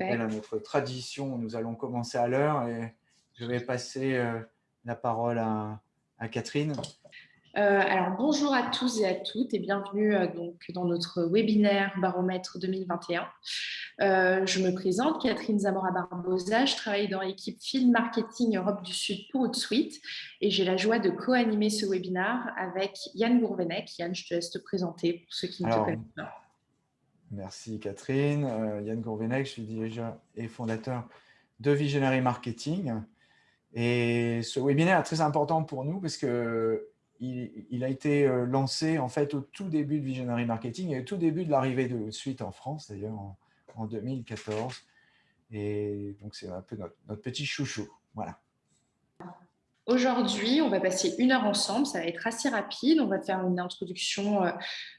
Parfait. À notre tradition, nous allons commencer à l'heure et je vais passer euh, la parole à, Catherine. Euh, alors, bonjour à tous et à toutes et bienvenue euh, donc, dans notre webinaire Baromètre 2021. je me présente, Catherine Zamora-Barbosa, je travaille dans l'équipe Film Marketing Europe du Sud pour Outsuite et j'ai la joie de co-animer ce webinaire avec Yann Gourvenec. Yann, je te laisse te présenter pour ceux qui ne te connaissent pas. Merci Catherine. Euh, Yann Gourvenec, je suis dirigeant et fondateur de Visionary Marketing. Et ce webinaire est très important pour nous parce qu'il il a été euh, lancé en fait au tout début de Visionary Marketing et au tout début de l'arrivée de Suite en France, d'ailleurs en, en, 2014. Et donc, c'est un peu notre, notre petit chouchou. Voilà. Aujourd'hui, on va passer une heure ensemble, ça va être assez rapide. On va faire une introduction euh,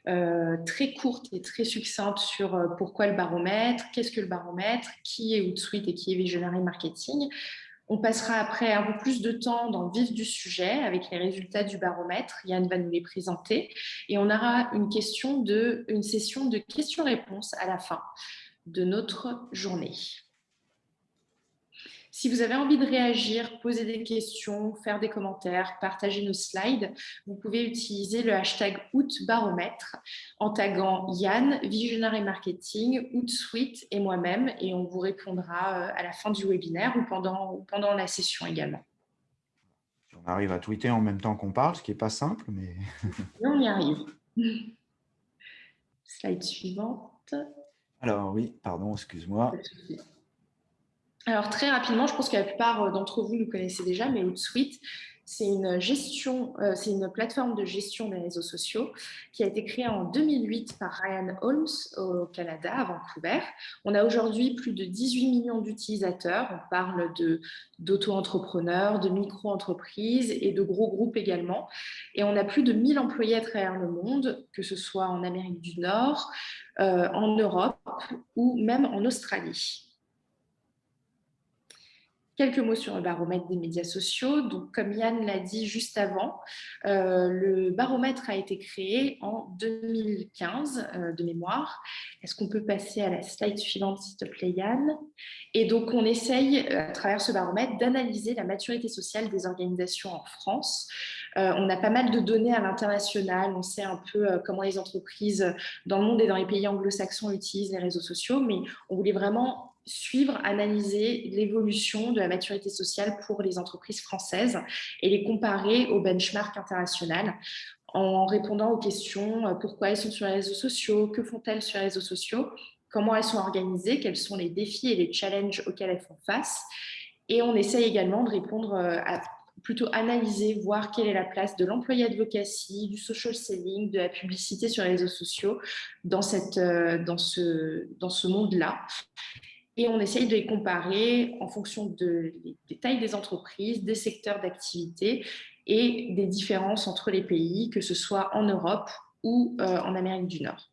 euh, très courte et très succincte sur euh, pourquoi le baromètre, qu'est-ce que le baromètre, qui est Outsuite et qui est Visionary Marketing. On passera après un peu plus de temps dans le vif du sujet avec les résultats du baromètre. Yann va nous les présenter et on aura une, session de questions-réponses à la fin de notre journée. Si vous avez envie de réagir, poser des questions, faire des commentaires, partager nos slides, vous pouvez utiliser le hashtag OutBaromètre en taguant Yann, Visionary Marketing, OutSuite et moi-même et on vous répondra euh, à la fin du webinaire ou pendant, pendant la session également. On arrive à tweeter en même temps qu'on parle, ce qui n'est pas simple, mais... on y arrive. Slide suivante. Alors oui, pardon, excuse-moi. Alors très rapidement, je pense que la plupart euh, d'entre vous nous connaissez déjà, mais Outsuite, c'est une gestion, euh, c'est une plateforme de gestion des réseaux sociaux qui a été créée en 2008 par Ryan Holmes au Canada, à Vancouver. On a aujourd'hui plus de 18 millions d'utilisateurs. On parle d'auto-entrepreneurs, de, micro-entreprises et de gros groupes également. Et on a plus de 1000 employés à travers le monde, que ce soit en Amérique du Nord, euh, en Europe ou même en Australie. Quelques mots sur le baromètre des médias sociaux. Donc, comme Yann l'a dit juste avant, euh, le baromètre a été créé en 2015 euh, de mémoire. Est-ce qu'on peut passer à la slide suivante, s'il te plaît, Yann? Et donc, on essaye, euh, à travers ce baromètre, d'analyser la maturité sociale des organisations en France. on a pas mal de données à l'international. On sait un peu comment les entreprises dans le monde et dans les pays anglo-saxons utilisent les réseaux sociaux, mais on voulait vraiment suivre, analyser l'évolution de la maturité sociale pour les entreprises françaises et les comparer au benchmark international en répondant aux questions euh, pourquoi elles sont sur les réseaux sociaux, que font-elles sur les réseaux sociaux, comment elles sont organisées, quels sont les défis et les challenges auxquels elles font face. Et on essaye également de répondre euh, plutôt analyser, voir quelle est la place de l'employé advocacy, du social selling, de la publicité sur les réseaux sociaux dans, euh, ce monde-là et on essaye de les comparer en fonction de, des tailles des entreprises, des secteurs d'activité et des différences entre les pays, que ce soit en Europe ou euh, en Amérique du Nord.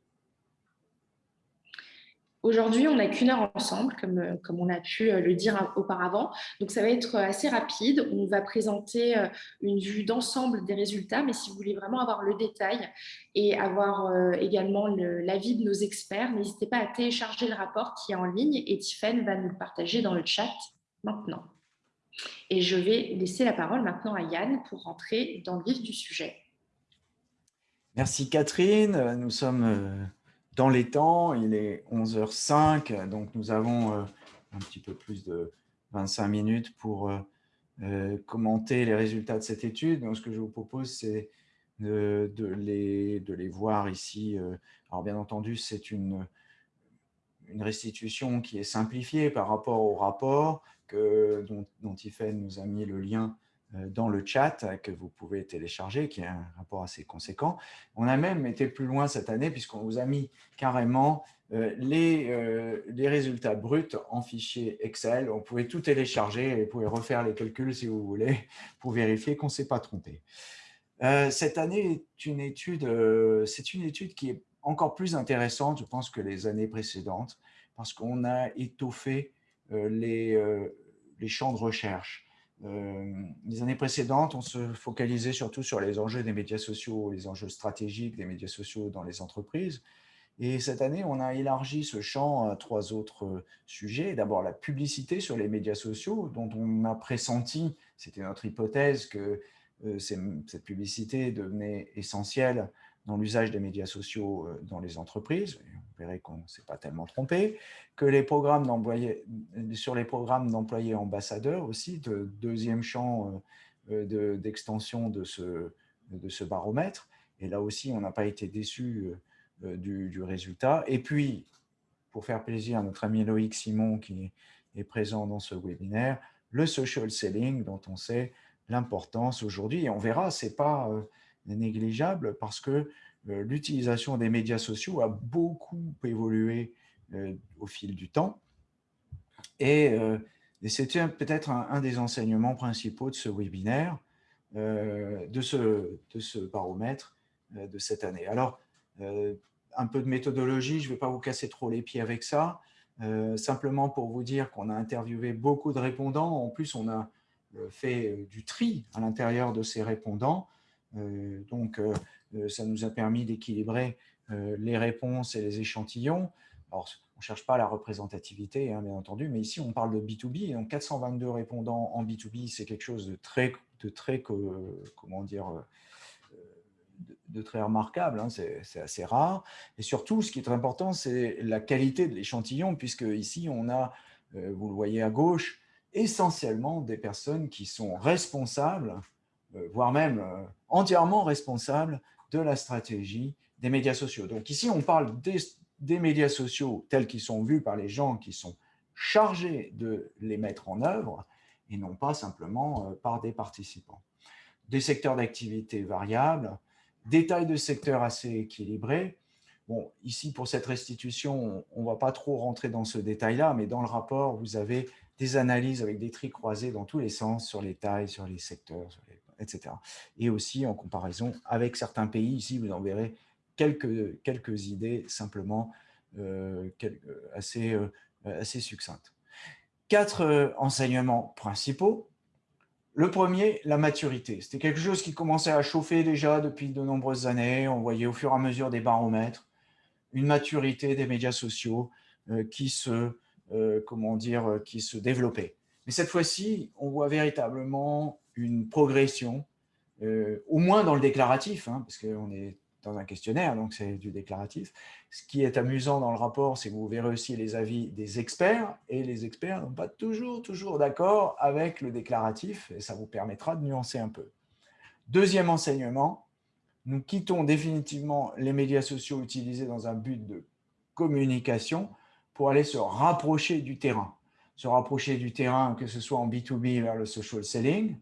Aujourd'hui, on n'a qu'une heure ensemble, comme, euh, comme on a pu euh, le dire auparavant. Donc, ça va être assez rapide. On va présenter euh, une vue d'ensemble des résultats, mais si vous voulez vraiment avoir le détail et avoir également l'avis de nos experts, n'hésitez pas à télécharger le rapport qui est en ligne et Tiffen va nous le partager dans le chat maintenant. Et je vais laisser la parole maintenant à Yann pour rentrer dans le vif du sujet. Merci Catherine. Nous sommes dans les temps, il est 11h05, donc nous avons euh, un petit peu plus de 25 minutes pour euh, euh, commenter les résultats de cette étude. Donc, ce que je vous propose, c'est de, les, voir ici. Alors, bien entendu, c'est une, restitution qui est simplifiée par rapport au rapport que, dont, dont nous a mis le lien dans le chat que vous pouvez télécharger, qui est un rapport assez conséquent. On a même été plus loin cette année puisqu'on vous a mis carrément euh, les, euh, les, résultats bruts en fichier Excel. On pouvait tout télécharger et vous pouvez refaire les calculs si vous voulez pour vérifier qu'on ne s'est pas trompé. cette année est une c'est une étude qui est encore plus intéressante, je pense, que les années précédentes, parce qu'on a étoffé les, les champs de recherche. Euh, les années précédentes, on se focalisait surtout sur les enjeux des médias sociaux, les enjeux stratégiques des médias sociaux dans les entreprises. Et cette année, on a élargi ce champ à trois autres sujets. D'abord, la publicité sur les médias sociaux, dont on a pressenti, c'était notre hypothèse, que cette publicité devenait essentielle dans l'usage des médias sociaux euh, dans les entreprises, verrez qu'on ne s'est pas tellement trompé, que les programmes sur les programmes d'employés ambassadeurs aussi, de deuxième champ euh, euh, d'extension de, ce, de ce baromètre, et là aussi on n'a pas été déçu du, résultat. Et puis, pour faire plaisir à notre ami Loïc Simon qui est présent dans ce webinaire, le social selling dont on sait l'importance aujourd'hui, et on verra, ce n'est pas négligeable parce que euh, l'utilisation des médias sociaux a beaucoup évolué euh, au fil du temps. Et, euh, c'était peut-être un, des enseignements principaux de ce webinaire, de, ce, de ce baromètre de cette année. Alors, un peu de méthodologie, je ne vais pas vous casser trop les pieds avec ça, simplement pour vous dire qu'on a interviewé beaucoup de répondants. En plus, on a fait du tri à l'intérieur de ces répondants. Euh, donc, euh, euh, ça nous a permis d'équilibrer les réponses et les échantillons. Alors, on ne cherche pas la représentativité, hein, bien entendu, mais ici, on parle de B2B. Et donc, 422 répondants en B2B, c'est quelque chose de très, de très comment dire, de, très remarquable, hein, c'est assez rare. Et surtout, ce qui est très important, c'est la qualité de l'échantillon, puisque ici, on a, vous le voyez à gauche, essentiellement des personnes qui sont responsables voire même euh, entièrement responsable de la stratégie des médias sociaux. Donc ici, on parle des, médias sociaux tels qu'ils sont vus par les gens qui sont chargés de les mettre en œuvre et non pas simplement euh, par des participants. Des secteurs d'activité variables, des tailles de secteurs assez équilibrées. Bon, ici, pour cette restitution, on ne va pas trop rentrer dans ce détail-là, mais dans le rapport, vous avez des analyses avec des tris croisés dans tous les sens sur les tailles, sur les secteurs, sur les etc. Et aussi en comparaison avec certains pays, ici vous en verrez quelques, quelques idées simplement euh, assez, euh, assez succinctes. Quatre euh, enseignements principaux. Le premier, la maturité. C'était quelque chose qui commençait à chauffer déjà depuis de nombreuses années. On voyait au fur et à mesure des baromètres une maturité des médias sociaux qui se, comment dire, qui se développait. Mais cette fois-ci, on voit véritablement une progression, euh, au moins dans le déclaratif, hein, parce qu'on est dans un questionnaire, donc c'est du déclaratif. Ce qui est amusant dans le rapport, c'est que vous verrez aussi les avis des experts, et les experts n'ont pas toujours, toujours d'accord avec le déclaratif, et ça vous permettra de nuancer un peu. Deuxième enseignement, nous quittons définitivement les médias sociaux utilisés dans un but de communication pour aller se rapprocher du terrain. Se rapprocher du terrain, que ce soit en B2B vers le social selling,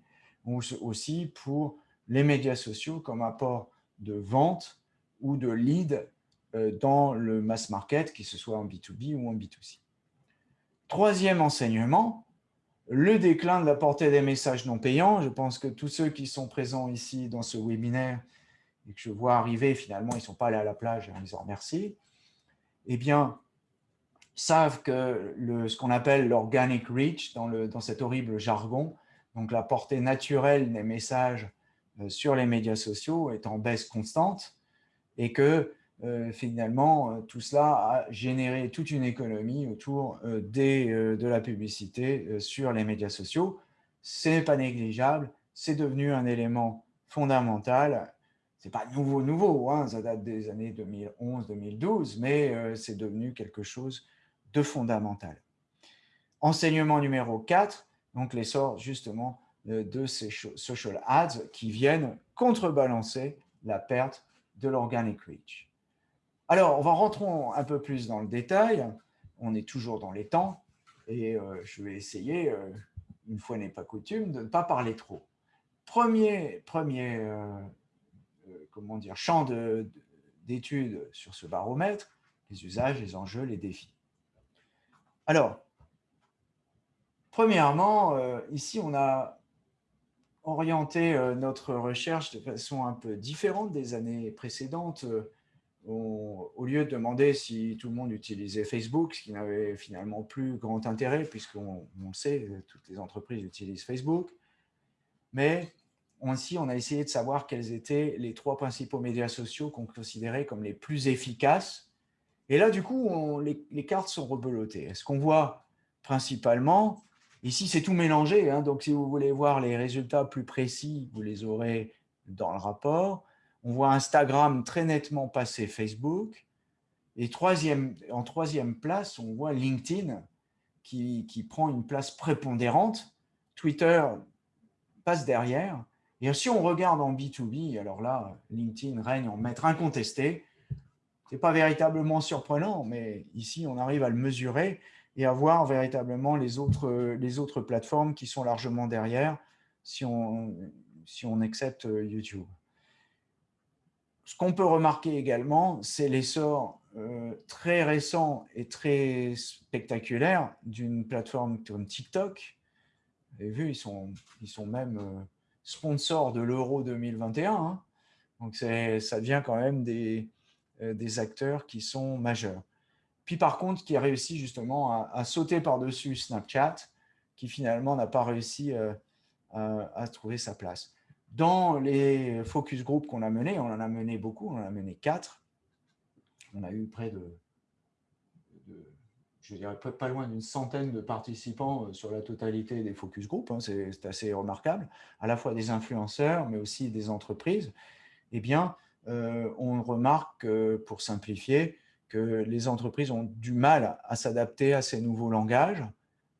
ou aussi pour les médias sociaux comme apport de vente ou de lead euh, dans le mass market, que ce soit en B2B ou en B2C. Troisième enseignement, le déclin de la portée des messages non payants. Je pense que tous ceux qui sont présents ici dans ce webinaire et que je vois arriver, finalement, ils ne sont pas allés à la plage, on les en remercie, eh bien, savent que ce qu'on appelle l'organic reach, dans, le, dans cet horrible jargon, donc la portée naturelle des messages euh, sur les médias sociaux est en baisse constante et que euh, finalement, euh, tout cela a généré toute une économie autour des, de la publicité sur les médias sociaux. Ce n'est pas négligeable, c'est devenu un élément fondamental. Ce n'est pas nouveau, nouveau, hein, ça date des années 2011-2012, mais c'est devenu quelque chose de fondamental. Enseignement numéro 4, donc l'essor justement de ces social ads qui viennent contrebalancer la perte de l'organic reach. Alors, on va rentrer un peu plus dans le détail. On est toujours dans les temps et euh, je vais essayer, euh, une fois n'est pas coutume, de ne pas parler trop. Premier, premier euh, comment dire, champ d'études sur ce baromètre, les usages, les enjeux, les défis. Alors, Premièrement, euh, ici, on a orienté euh, notre recherche de façon un peu différente des années précédentes. Euh, au lieu de demander si tout le monde utilisait Facebook, ce qui n'avait finalement plus grand intérêt, puisqu'on on sait, toutes les entreprises utilisent Facebook. Mais aussi, on a essayé de savoir quels étaient les trois principaux médias sociaux qu'on considérait comme les plus efficaces Et là, du coup, les, cartes sont rebelotées. Est-ce qu'on voit principalement, ici c'est tout mélangé, hein, donc si vous voulez voir les résultats plus précis, vous les aurez dans le rapport. On voit Instagram très nettement passer Facebook. Et troisième, en troisième place, on voit LinkedIn qui, qui prend une place prépondérante. Twitter passe derrière. Et si on regarde en B2B, alors là, LinkedIn règne en maître incontesté. Ce n'est pas véritablement surprenant, mais ici, on arrive à le mesurer et à voir véritablement les autres, les autres plateformes qui sont largement derrière si on, si on accepte YouTube. Ce qu'on peut remarquer également, c'est l'essor euh, très récent et très spectaculaire d'une plateforme comme TikTok. Vous avez vu, ils sont, ils sont même euh, sponsors de l'Euro 2021. Hein. Donc, ça devient quand même des, euh, des acteurs qui sont majeurs. Puis par contre, qui a réussi justement à, sauter par-dessus Snapchat, qui finalement n'a pas réussi euh, à, trouver sa place. Dans les focus group qu'on a menés, on en a mené beaucoup, on en a mené quatre. On a eu près de, je dirais pas loin d'une centaine de participants euh, sur la totalité des focus group. Hein, c'est assez remarquable, à la fois des influenceurs, mais aussi des entreprises. Eh bien, euh, on remarque, pour simplifier, que les entreprises ont du mal à s'adapter à ces nouveaux langages.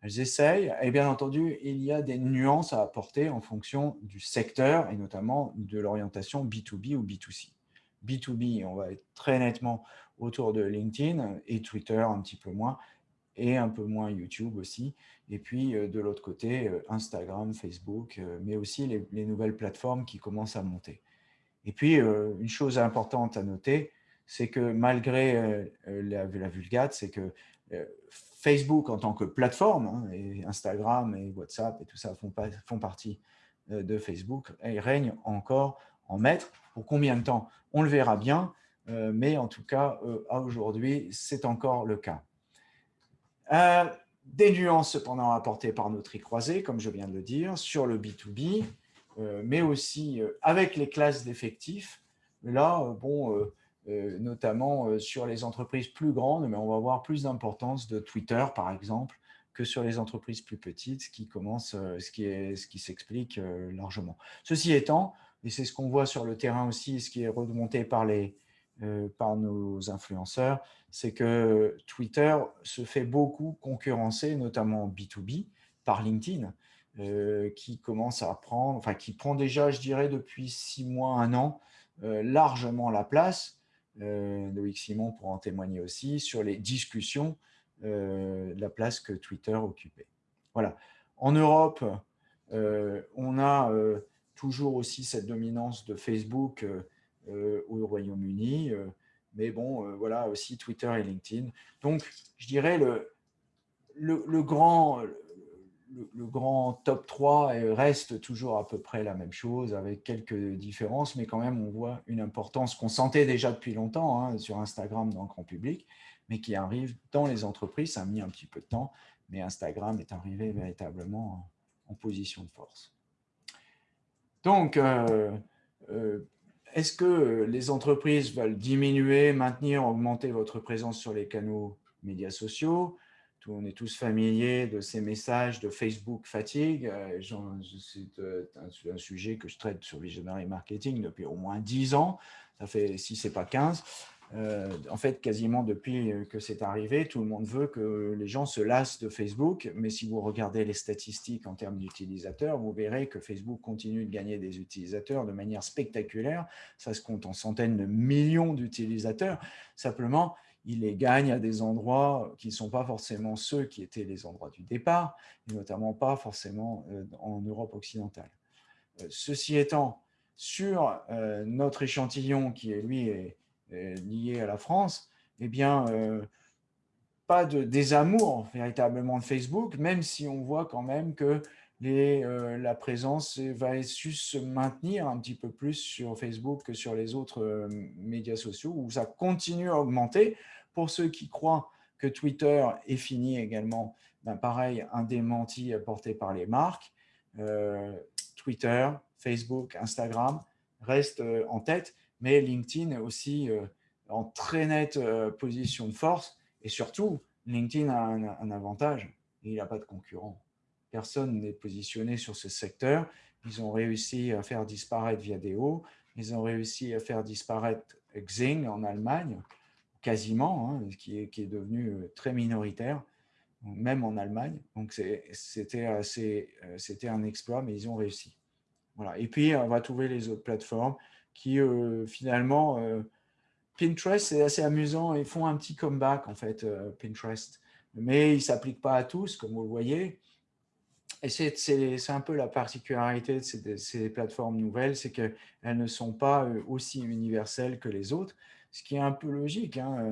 Elles essayent, et bien entendu, il y a des nuances à apporter en fonction du secteur et notamment de l'orientation B2B ou B2C. B2B, on va être très nettement autour de LinkedIn et Twitter un petit peu moins, et un peu moins YouTube aussi. Et puis, euh, de l'autre côté, euh, Instagram, Facebook, mais aussi les, nouvelles plateformes qui commencent à monter. Et puis, euh, une chose importante à noter, c'est que malgré euh, euh, la, vulgate, c'est que Facebook en tant que plateforme, hein, et Instagram et WhatsApp et tout ça font, partie de Facebook, et règne encore en maître. Pour combien de temps? On le verra bien, mais en tout cas, aujourd'hui, c'est encore le cas. des nuances cependant apportées par notre croisé, comme je viens de le dire, sur le B2B, euh, mais aussi euh, avec les classes d'effectifs. Là, euh, bon, notamment sur les entreprises plus grandes, mais on va voir plus d'importance de Twitter, par exemple, que sur les entreprises plus petites, ce qui commence, est, ce qui s'explique largement. Ceci étant, et c'est ce qu'on voit sur le terrain aussi, ce qui est remonté par les, par nos influenceurs, c'est que Twitter se fait beaucoup concurrencer, notamment B2B, par LinkedIn. Euh, qui commence à prendre, enfin qui prend déjà, je dirais, depuis six mois, un an, euh, largement la place. Euh, Loïc Simon pour en témoigner aussi sur les discussions, la place que Twitter occupait. Voilà. En Europe, on a toujours aussi cette dominance de Facebook au Royaume-Uni, mais bon, voilà aussi Twitter et LinkedIn. Donc, je dirais le, le grand, le, grand top 3 reste toujours à peu près la même chose, avec quelques différences, mais quand même, on voit une importance qu'on sentait déjà depuis longtemps hein, sur Instagram dans le grand public, mais qui arrive dans les entreprises. Ça a mis un petit peu de temps, mais Instagram est arrivé véritablement en, position de force. Donc, euh, euh, est-ce que les entreprises veulent diminuer, maintenir, augmenter votre présence sur les canaux médias sociaux? On est tous familiers de ces messages de Facebook fatigue. Euh, c'est euh, un sujet que je traite sur Visionary Marketing depuis au moins 10 ans. Ça fait, si ce n'est pas 15, euh, en fait, quasiment depuis que c'est arrivé, tout le monde veut que les gens se lassent de Facebook. Mais si vous regardez les statistiques en termes d'utilisateurs, vous verrez que Facebook continue de gagner des utilisateurs de manière spectaculaire. Ça se compte en centaines de millions d'utilisateurs. Simplement, il les gagne à des endroits qui ne sont pas forcément ceux qui étaient les endroits du départ, et notamment pas forcément euh, en Europe occidentale. Euh, ceci étant, sur euh, notre échantillon qui, est, lui, est, lié à la France, eh bien, pas de désamour véritablement de Facebook, même si on voit quand même que la présence va se maintenir un petit peu plus sur Facebook que sur les autres médias sociaux, où ça continue à augmenter, pour ceux qui croient que Twitter est fini également, ben pareil, un démenti apporté par les marques. Euh, Twitter, Facebook, Instagram restent euh, en tête, mais LinkedIn aussi euh, en très nette position de force. Et surtout, LinkedIn a un, avantage, il n'a pas de concurrent. Personne n'est positionné sur ce secteur. Ils ont réussi à faire disparaître Viadeo, ils ont réussi à faire disparaître Xing en Allemagne, quasiment, hein, qui, est, devenu très minoritaire même en Allemagne. Donc, c'était un exploit, mais ils ont réussi. Voilà. Et puis, on va trouver les autres plateformes qui, euh, finalement, euh, Pinterest, c'est assez amusant. Ils font un petit comeback, en fait, euh, Pinterest. Mais ils ne s'appliquent pas à tous, comme vous le voyez. Et c'est un peu la particularité de ces, de ces plateformes nouvelles, c'est qu'elles ne sont pas aussi universelles que les autres, ce qui est un peu logique. Hein.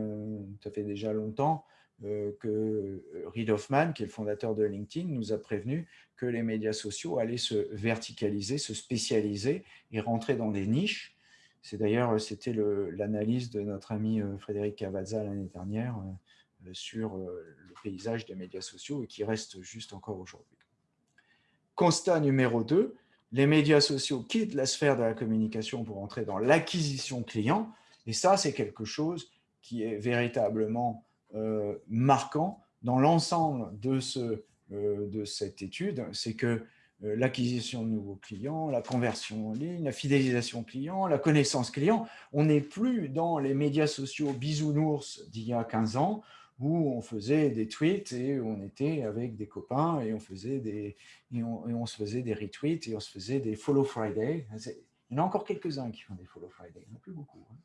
Ça fait déjà longtemps euh, que euh, Reid Hoffman, qui est le fondateur de LinkedIn, nous a prévenu que les médias sociaux allaient se verticaliser, se spécialiser et rentrer dans des niches. C'est d'ailleurs, c'était l'analyse de notre ami euh, Frédéric Cavazza l'année dernière sur le paysage des médias sociaux et qui reste juste encore aujourd'hui. Constat numéro 2, les médias sociaux quittent la sphère de la communication pour entrer dans l'acquisition client. Et ça, c'est quelque chose qui est véritablement euh, marquant dans l'ensemble euh, de cette étude, c'est que euh, l'acquisition de nouveaux clients, la conversion en ligne, la fidélisation client, la connaissance client, on n'est plus dans les médias sociaux bisounours d'il y a 15 ans, où on faisait des tweets et on était avec des copains et on, faisait des, et on, se faisait des retweets et on se faisait des follow Friday. Il y en a encore quelques-uns qui font des follow Friday, il n'y en a plus beaucoup. Hein.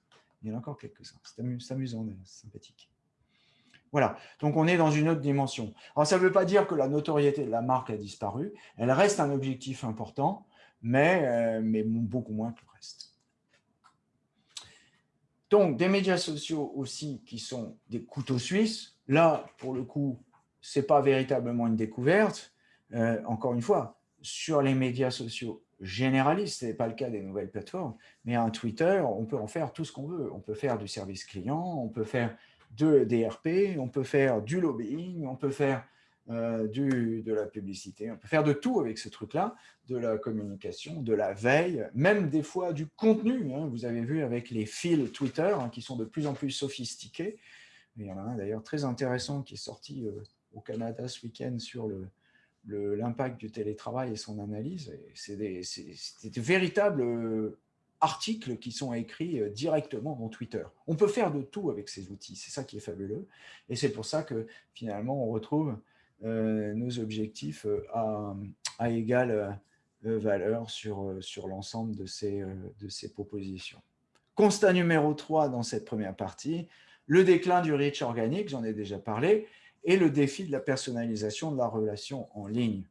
Il y en a encore quelques-uns. C'est amusant, c'est sympathique. Voilà, donc on est dans une autre dimension. Alors ça ne veut pas dire que la notoriété de la marque a disparu, elle reste un objectif important, mais, euh, mais beaucoup moins que le reste. Donc des médias sociaux aussi qui sont des couteaux suisses, là pour le coup, ce n'est pas véritablement une découverte. Euh, encore une fois, sur les médias sociaux généralistes, ce n'est pas le cas des nouvelles plateformes, mais un Twitter, on peut en faire tout ce qu'on veut. On peut faire du service client, on peut faire de DRP, on peut faire du lobbying, on peut faire euh, du, de la publicité, on peut faire de tout avec ce truc-là, de la communication, de la veille, même des fois du contenu. Hein. Vous avez vu avec les fils Twitter hein, qui sont de plus en plus sophistiqués. Il y en a un d'ailleurs très intéressant qui est sorti euh, au Canada ce week-end sur l'impact du télétravail et son analyse. C'est des, véritables articles qui sont écrits euh, directement dans Twitter. On peut faire de tout avec ces outils, c'est ça qui est fabuleux. Et c'est pour ça que finalement, on retrouve euh, nos objectifs euh, à, à égale valeur sur, sur l'ensemble de ces, de ces propositions. Constat numéro 3 dans cette première partie, le déclin du reach organique, j'en ai déjà parlé, et le défi de la personnalisation de la relation en ligne.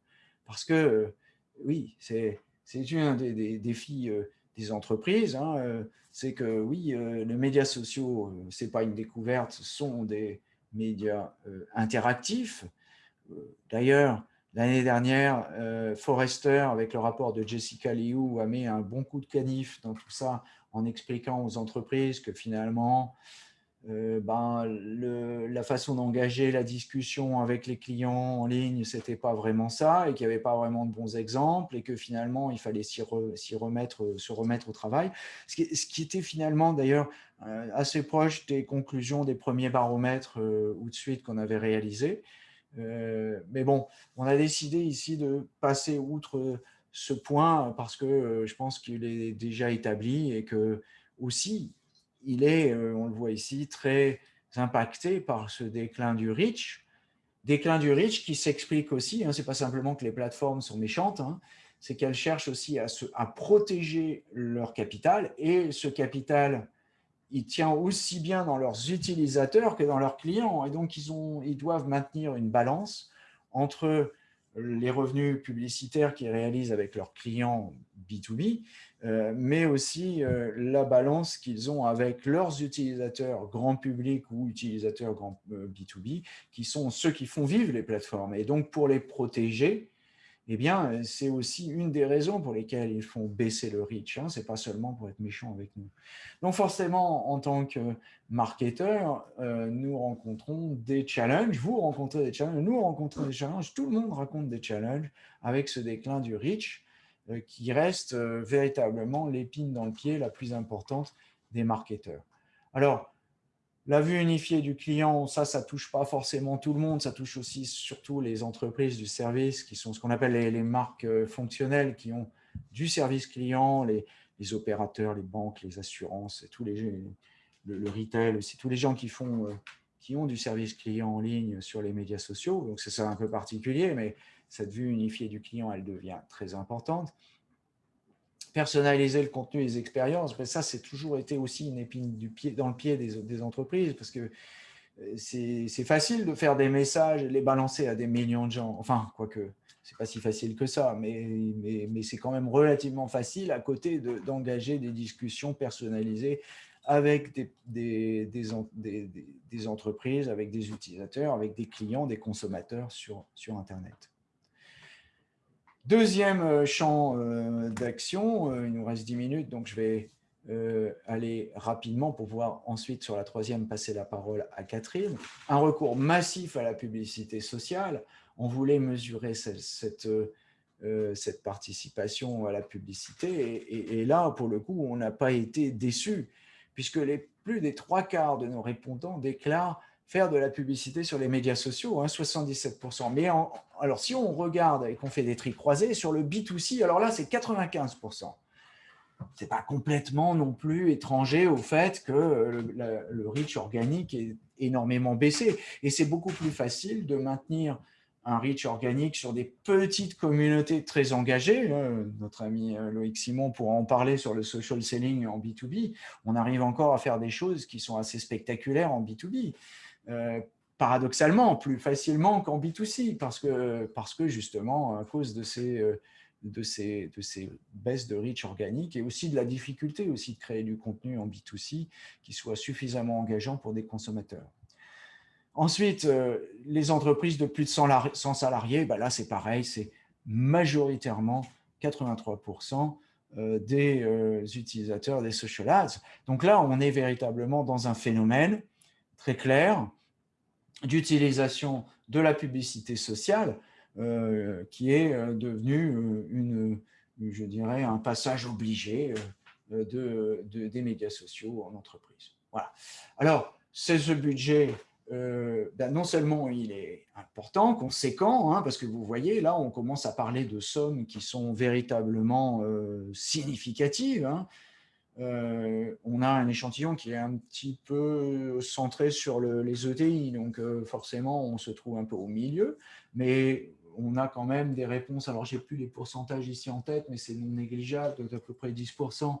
Parce que, oui, c'est un des, des défis des entreprises, hein, euh, c'est que oui, euh, les médias sociaux, euh, ce n'est pas une découverte, sont des médias interactifs. D'ailleurs, l'année dernière, Forrester, avec le rapport de Jessica Liu, a mis un bon coup de canif dans tout ça en expliquant aux entreprises que finalement, euh, ben, la façon d'engager la discussion avec les clients en ligne, c'était pas vraiment ça, et qu'il n'y avait pas vraiment de bons exemples, et que finalement, il fallait s'y remettre, se remettre au travail. Ce qui, ce qui était finalement d'ailleurs euh, assez proche des conclusions des premiers baromètres euh, ou de suite qu'on avait réalisés. mais bon, on a décidé ici de passer outre ce point parce que je pense qu'il est déjà établi et que aussi il est, euh, on le voit ici, très impacté par ce déclin du reach. Déclin du reach qui s'explique aussi, hein, ce n'est pas simplement que les plateformes sont méchantes, hein, c'est qu'elles cherchent aussi à, protéger leur capital et ce capital, il tient aussi bien dans leurs utilisateurs que dans leurs clients. Et donc, ils, ont, ils doivent maintenir une balance entre les revenus publicitaires qu'ils réalisent avec leurs clients B2B, euh, mais aussi euh, la balance qu'ils ont avec leurs utilisateurs grand public ou utilisateurs grand B2B, euh, qui sont ceux qui font vivre les plateformes. Et donc, pour les protéger, eh bien, c'est aussi une des raisons pour lesquelles ils font baisser le reach. Hein. Ce n'est pas seulement pour être méchant avec nous. Donc, forcément, en tant que marketeur, euh, nous rencontrons des challenges. Vous rencontrez des challenges, nous rencontrons des challenges. Tout le monde raconte des challenges avec ce déclin du reach euh, qui reste euh, véritablement l'épine dans le pied la plus importante des marketeurs. Alors, La vue unifiée du client, ça, ça touche pas forcément tout le monde, ça touche aussi surtout les entreprises du service qui sont ce qu'on appelle les, marques euh, fonctionnelles qui ont du service client, les, opérateurs, les banques, les assurances, tous les, le, le retail, c'est tous les gens qui font euh, qui ont du service client en ligne sur les médias sociaux. Donc, c'est ça un peu particulier, mais cette vue unifiée du client, elle devient très importante. Personnaliser le contenu et les expériences, ben ça, c'est toujours été aussi une épine du pied, dans le pied des, entreprises, parce que euh, c'est facile de faire des messages et les balancer à des millions de gens. Enfin, quoique, c'est pas si facile que ça, mais, mais, mais c'est quand même relativement facile à côté d'engager des discussions personnalisées avec des, des, des, entreprises, avec des utilisateurs, avec des clients, des consommateurs sur, sur Internet. Deuxième euh, champ euh, d'action, euh, il nous reste 10 minutes, donc je vais aller rapidement pour pouvoir ensuite, sur la troisième, passer la parole à Catherine. Un recours massif à la publicité sociale. On voulait mesurer cette, participation à la publicité et, et, là, pour le coup, on n'a pas été déçus puisque les, plus des trois quarts de nos répondants déclarent faire de la publicité sur les médias sociaux, 77%. Hein, Mais alors, si on regarde et qu'on fait des tri croisés, sur le B2C, alors là, c'est 95%. Ce n'est pas complètement non plus étranger au fait que le, le reach organique est énormément baissé. Et c'est beaucoup plus facile de maintenir un reach organique sur des petites communautés très engagées. Notre ami euh, Loïc Simon pourra en parler sur le social selling en B2B. On arrive encore à faire des choses qui sont assez spectaculaires en B2B. Euh, paradoxalement, plus facilement qu'en B2C, parce que, parce que justement, à cause de ces, euh, de, ces, de ces baisses de reach organique et aussi de la difficulté aussi de créer du contenu en B2C qui soit suffisamment engageant pour des consommateurs. Ensuite, euh, les entreprises de plus de 100 salariés, bah là c'est pareil, c'est majoritairement 83% euh, des utilisateurs des social ads. Donc là, on est véritablement dans un phénomène très clair d'utilisation de la publicité sociale qui est devenu une, je dirais, un passage obligé de, des médias sociaux en entreprise. Voilà. Alors, c'est ce budget euh, ben, non seulement il est important, conséquent, hein, parce que vous voyez, là, on commence à parler de sommes qui sont véritablement euh, significatives. Hein. Euh, on a un échantillon qui est un petit peu centré sur les ETI, donc forcément, on se trouve un peu au milieu, mais on a quand même des réponses. Alors, j'ai plus les pourcentages ici en tête, mais c'est non négligeable, d'à peu près 10%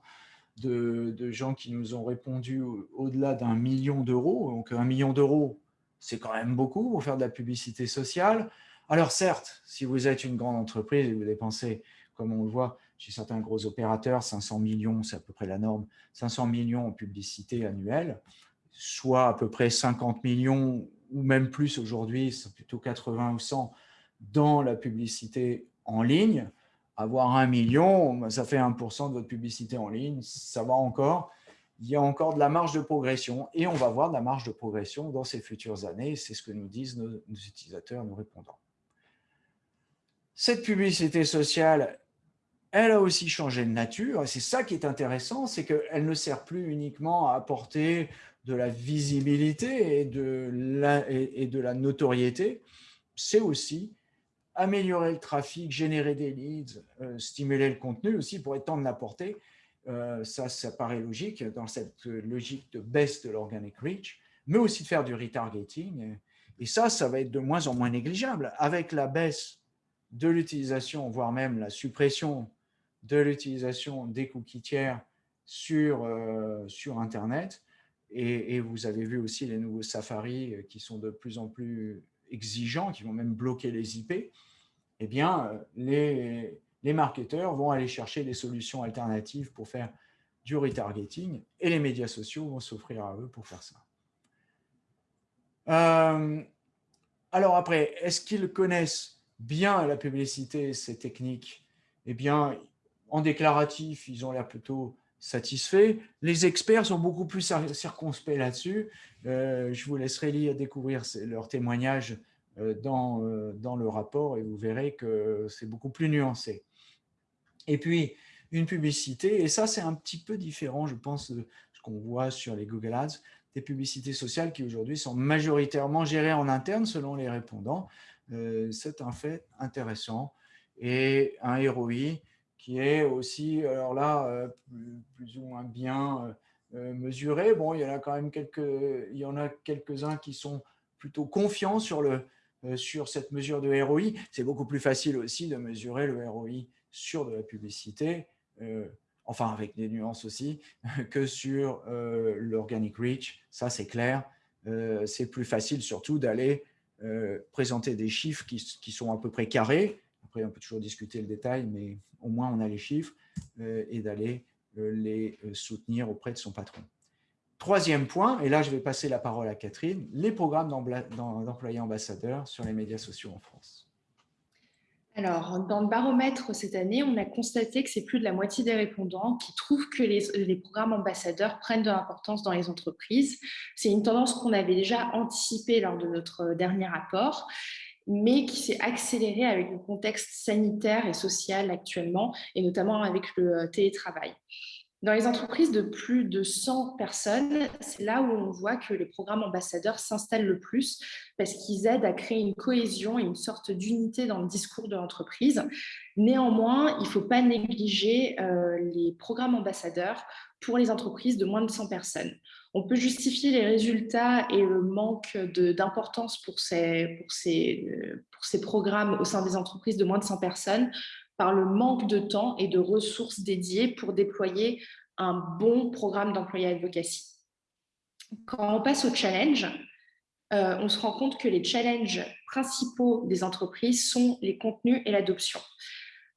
de, gens qui nous ont répondu au-delà d'un million d'euros. Donc, un million d'euros, c'est quand même beaucoup pour faire de la publicité sociale. Alors, certes, si vous êtes une grande entreprise et vous dépensez, comme on le voit chez certains gros opérateurs, 500 millions, c'est à peu près la norme, 500 millions en publicité annuelle, soit à peu près 50 millions ou même plus aujourd'hui, c'est plutôt 80 ou 100 dans la publicité en ligne avoir un million, ça fait 1% de votre publicité en ligne, ça va encore. Il y a encore de la marge de progression et on va voir de la marge de progression dans ces futures années. C'est ce que nous disent nos, utilisateurs, nos répondants. Cette publicité sociale, elle a aussi changé de nature. Et c'est ça qui est intéressant, c'est qu'elle ne sert plus uniquement à apporter de la visibilité et de la, et la notoriété. C'est aussi améliorer le trafic, générer des leads, euh, stimuler le contenu aussi pour temps de l'apporter. Euh, ça, ça paraît logique dans cette logique de baisse de l'organic reach, mais aussi de faire du retargeting. Et ça, ça va être de moins en moins négligeable. Avec la baisse de l'utilisation, voire même la suppression de l'utilisation des cookies tiers sur, euh, sur Internet, et, vous avez vu aussi les nouveaux Safari qui sont de plus en plus exigeants, qui vont même bloquer les IP, eh bien, euh, les, les marketeurs vont aller chercher des solutions alternatives pour faire du retargeting et les médias sociaux vont s'offrir à eux pour faire ça. Euh, alors après, est-ce qu'ils connaissent bien la publicité, ces techniques? Eh bien, en déclaratif, ils ont l'air plutôt satisfaits. Les experts sont beaucoup plus circonspects là-dessus. Euh, je vous laisserai lire, découvrir leurs témoignages euh, dans, euh, dans le rapport et vous verrez que c'est beaucoup plus nuancé. Et puis, une publicité, et ça c'est un petit peu différent, je pense, de ce qu'on voit sur les Google Ads. des publicités sociales qui aujourd'hui sont majoritairement gérées en interne selon les répondants. C'est un fait intéressant. Et un ROI qui est aussi, alors là, plus, ou moins bien mesuré. Bon, il y en a quand même quelques, il y en a quelques-uns qui sont plutôt confiants sur, le, sur cette mesure de ROI. C'est beaucoup plus facile aussi de mesurer le ROI sur de la publicité enfin avec des nuances aussi, que sur euh, l'organic reach. Ça, c'est clair. Euh, c'est plus facile surtout d'aller euh, présenter des chiffres qui, sont à peu près carrés. Après, on peut toujours discuter le détail, mais au moins on a les chiffres et d'aller les soutenir auprès de son patron. Troisième point, et là je vais passer la parole à Catherine, les programmes d'employés ambassadeurs sur les médias sociaux en France. Alors, dans le baromètre cette année, on a constaté que c'est plus de la moitié des répondants qui trouvent que les, programmes ambassadeurs prennent de l'importance dans les entreprises. C'est une tendance qu'on avait déjà anticipée lors de notre dernier rapport mais qui s'est accélérée avec le contexte sanitaire et social actuellement, et notamment avec le télétravail. Dans les entreprises de plus de 100 personnes, c'est là où on voit que les programmes ambassadeurs s'installent le plus parce qu'ils aident à créer une cohésion et une sorte d'unité dans le discours de l'entreprise. Néanmoins, il ne faut pas négliger euh, les programmes ambassadeurs pour les entreprises de moins de 100 personnes. On peut justifier les résultats et le manque d'importance euh, pour ces programmes au sein des entreprises de moins de 100 personnes par le manque de temps et de ressources dédiées pour déployer un bon programme d'employé advocacy. Quand on passe au challenge, euh, on se rend compte que les challenges principaux des entreprises sont les contenus et l'adoption.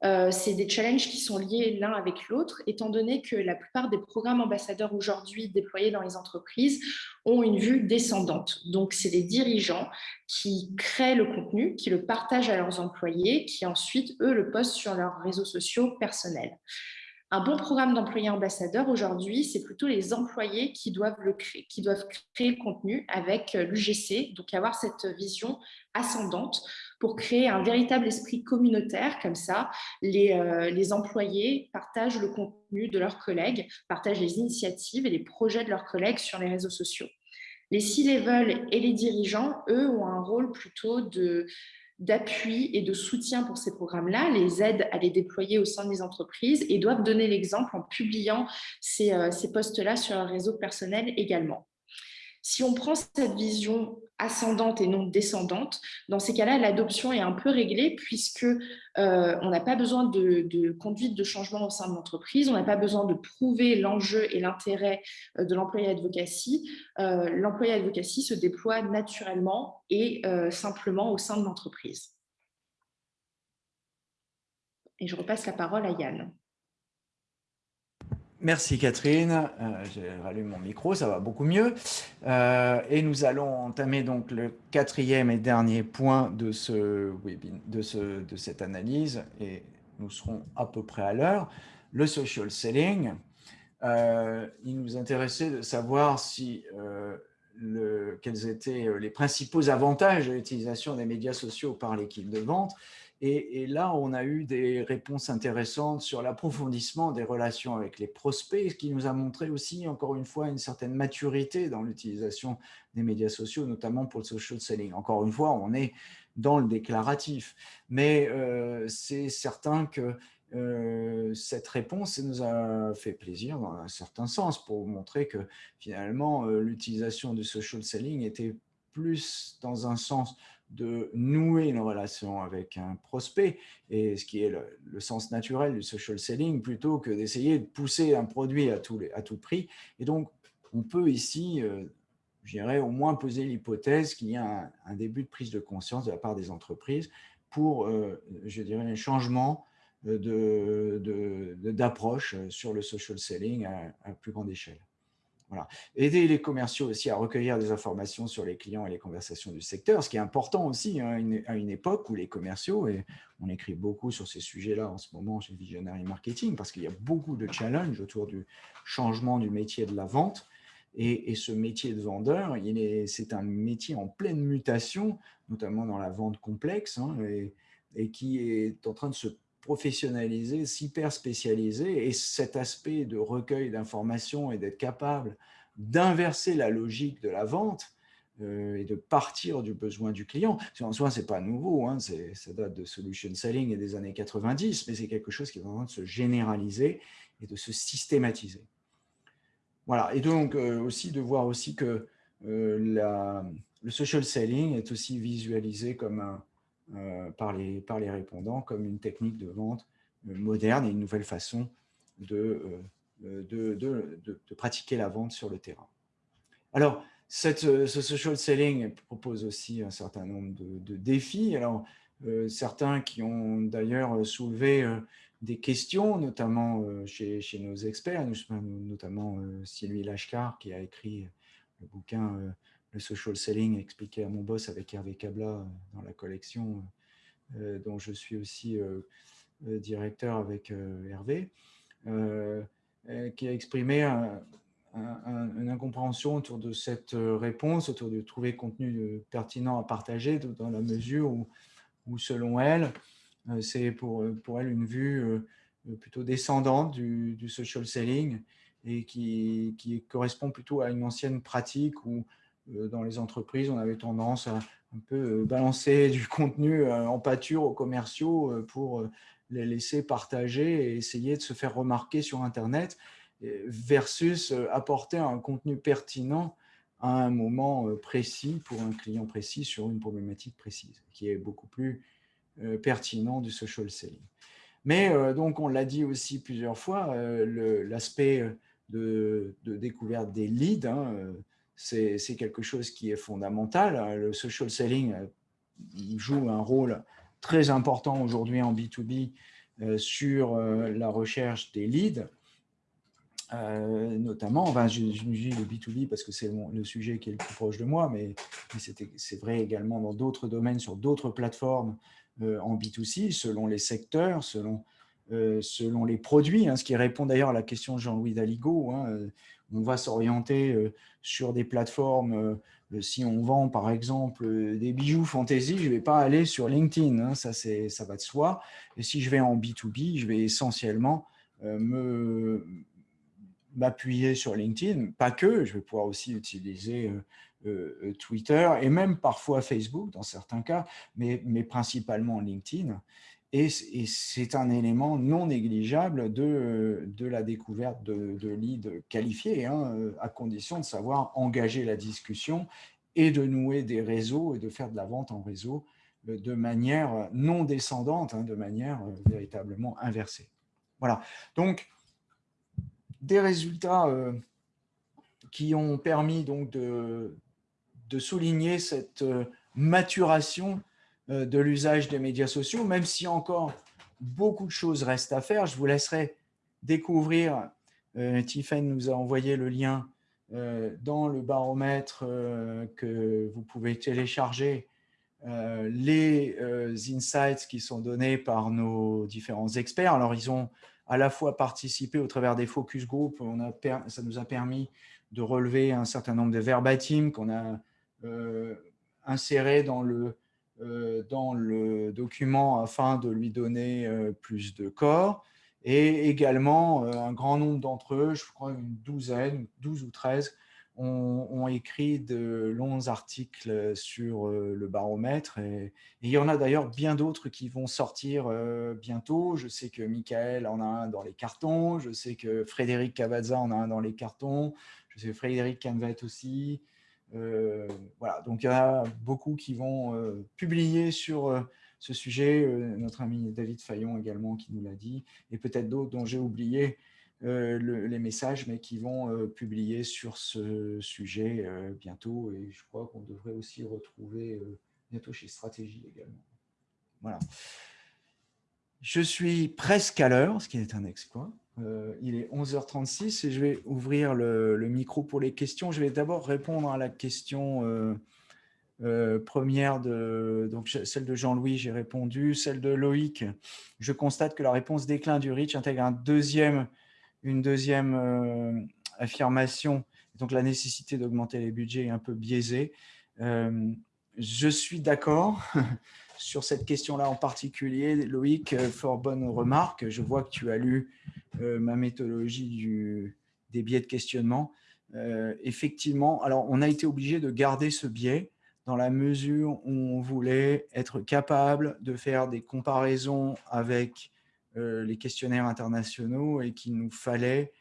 Euh, c'est des challenges qui sont liés l'un avec l'autre, étant donné que la plupart des programmes ambassadeurs aujourd'hui déployés dans les entreprises ont une vue descendante. Donc, c'est les dirigeants qui créent le contenu, qui le partagent à leurs employés, qui ensuite, eux, le postent sur leurs réseaux sociaux personnels. Un bon programme d'employés ambassadeurs aujourd'hui, c'est plutôt les employés qui doivent, créer, qui doivent créer le contenu avec l'UGC, donc avoir cette vision ascendante pour créer un véritable esprit communautaire. Comme ça, les, euh, les employés partagent le contenu de leurs collègues, partagent les initiatives et les projets de leurs collègues sur les réseaux sociaux. Les C-level et les dirigeants, eux, ont un rôle plutôt de d'appui et de soutien pour ces programmes-là, les aident à les déployer au sein des entreprises et doivent donner l'exemple en publiant ces, euh, ces postes-là sur leur réseau personnel également. Si on prend cette vision ascendante et non descendante, dans ces cas-là, l'adoption est un peu réglée puisque euh, on n'a pas besoin de, conduite de changement au sein de l'entreprise, on n'a pas besoin de prouver l'enjeu et l'intérêt euh, de l'employé advocacy. Euh, l'employé advocacy se déploie naturellement et simplement au sein de l'entreprise. Et je repasse la parole à Yann. Merci Catherine, euh, j'ai rallume mon micro, ça va beaucoup mieux. Euh, et nous allons entamer donc le quatrième et dernier point de, ce de, ce, de cette analyse, et nous serons à peu près à l'heure, le social selling. Euh, il nous intéressait de savoir si, quels étaient les principaux avantages de l'utilisation des médias sociaux par l'équipe de vente et, là, on a eu des réponses intéressantes sur l'approfondissement des relations avec les prospects, ce qui nous a montré aussi, encore une fois, une certaine maturité dans l'utilisation des médias sociaux, notamment pour le social selling. Encore une fois, on est dans le déclaratif, mais euh, c'est certain que euh, cette réponse nous a fait plaisir dans un certain sens pour montrer que finalement euh, l'utilisation du social selling était plus dans un sens de nouer une relation avec un prospect, et ce qui est le, sens naturel du social selling, plutôt que d'essayer de pousser un produit à tout, prix. Et donc, on peut ici, euh, je dirais, au moins poser l'hypothèse qu'il y a un, début de prise de conscience de la part des entreprises pour, euh, je dirais, un changement d'approche de, sur le social selling à plus grande échelle. Aider les commerciaux aussi à recueillir des informations sur les clients et les conversations du secteur, ce qui est important aussi hein, à une époque où les commerciaux, et on écrit beaucoup sur ces sujets-là en ce moment chez Visionary Marketing, parce qu'il y a beaucoup de challenges autour du changement du métier de la vente, et, ce métier de vendeur, c'est un métier en pleine mutation, notamment dans la vente complexe, hein, et, et qui est en train de se professionnaliser, s'hyper spécialiser, et cet aspect de recueil d'informations et d'être capable d'inverser la logique de la vente euh, et de partir du besoin du client. En soi, ce n'est pas nouveau, hein, ça date de solution selling et des années 90, mais c'est quelque chose qui est en train de se généraliser et de se systématiser. Voilà, et donc euh, aussi de voir aussi que euh, le social selling est aussi visualisé comme un, par, les, par les répondants comme une technique de vente moderne et une nouvelle façon de, de, de, de, pratiquer la vente sur le terrain. Alors, cette, euh, ce social selling propose aussi un certain nombre de, défis. Alors, euh, certains qui ont d'ailleurs soulevé euh, des questions, notamment chez, chez, nos experts, notamment Sylvie Lashkar qui a écrit le bouquin Le social selling expliqué à mon boss avec Hervé Cabla dans la collection dont je suis aussi directeur avec Hervé, qui a exprimé un, une incompréhension autour de cette euh, réponse, autour de trouver contenu euh, pertinent à partager, dans la mesure où, où selon elle, euh, c'est pour, pour elle une vue plutôt descendante du, du social selling et qui, qui, correspond plutôt à une ancienne pratique où dans les entreprises, on avait tendance à un peu balancer du contenu en pâture aux commerciaux pour les laisser partager et essayer de se faire remarquer sur Internet versus euh, apporter un contenu pertinent à un moment euh, précis pour un client précis sur une problématique précise, qui est beaucoup plus euh, pertinent du social selling. Mais donc, on l'a dit aussi plusieurs fois, l'aspect de, découverte des leads, hein, c'est quelque chose qui est fondamental. Le social selling joue un rôle très important aujourd'hui en B2B sur la recherche des leads. Euh, notamment, enfin, je, je, dis le B2B parce que c'est le sujet qui est le plus proche de moi, mais, c'est vrai également dans d'autres domaines, sur d'autres plateformes euh, en B2C, selon les secteurs, selon, euh, selon les produits, hein, ce qui répond d'ailleurs à la question de Jean-Louis Daligo. Hein, on va s'orienter sur des plateformes, si on vend par exemple des bijoux fantasy, je ne vais pas aller sur LinkedIn, hein, ça, ça va de soi. Et si je vais en B2B, je vais essentiellement me, m'appuyer sur LinkedIn, pas que, je vais pouvoir aussi utiliser euh, euh, euh, Twitter et même parfois Facebook dans certains cas, mais principalement LinkedIn. Et, c'est un élément non négligeable de, de la découverte de, de leads qualifiés, hein, à condition de savoir engager la discussion et de nouer des réseaux et de faire de la vente en réseau de manière non descendante, hein, de manière véritablement inversée. Voilà. Donc, des résultats euh, qui ont permis donc de, de souligner cette euh, maturation euh, de l'usage des médias sociaux, même si encore beaucoup de choses restent à faire. Je vous laisserai découvrir, Tiffany nous a envoyé le lien dans le baromètre que vous pouvez télécharger, les insights qui sont donnés par nos différents experts. Alors, ils ont à la fois participer au travers des focus group, ça nous a permis de relever un certain nombre de verbatim qu'on a euh, insérés dans le, euh, dans le document afin de lui donner euh, plus de corps. Et également, un grand nombre d'entre eux, je crois une douzaine, 12 ou 13, ont, écrit de longs articles sur euh, le baromètre. Et, il y en a d'ailleurs bien d'autres qui vont sortir euh, bientôt. Je sais que Michael en a un dans les cartons. Je sais que Frédéric Cavazza en a un dans les cartons. Je sais que Frédéric Canvet aussi. Euh, voilà, donc il y a beaucoup qui vont publier sur ce sujet. notre ami David Fayon également qui nous l'a dit. Et peut-être d'autres dont j'ai oublié euh, les messages, mais qui vont euh, publier sur ce sujet euh, bientôt. Et je crois qu'on devrait aussi retrouver bientôt chez Stratégie également. Voilà. Je suis presque à l'heure, ce qui est un exploit. il est 11h36 et je vais ouvrir le, micro pour les questions. Je vais d'abord répondre à la question première, de, donc celle de Jean-Louis, j'ai répondu. Celle de Loïc, je constate que la réponse déclin du REACH intègre une deuxième euh, affirmation, donc la nécessité d'augmenter les budgets est un peu biaisée. Euh, je suis d'accord sur cette question-là en particulier. Loïc, euh, fort bonne remarque. Je vois que tu as lu ma méthodologie des biais de questionnement. effectivement, alors on a été obligé de garder ce biais dans la mesure où on voulait être capable de faire des comparaisons avec les questionnaires internationaux et qu'il nous fallait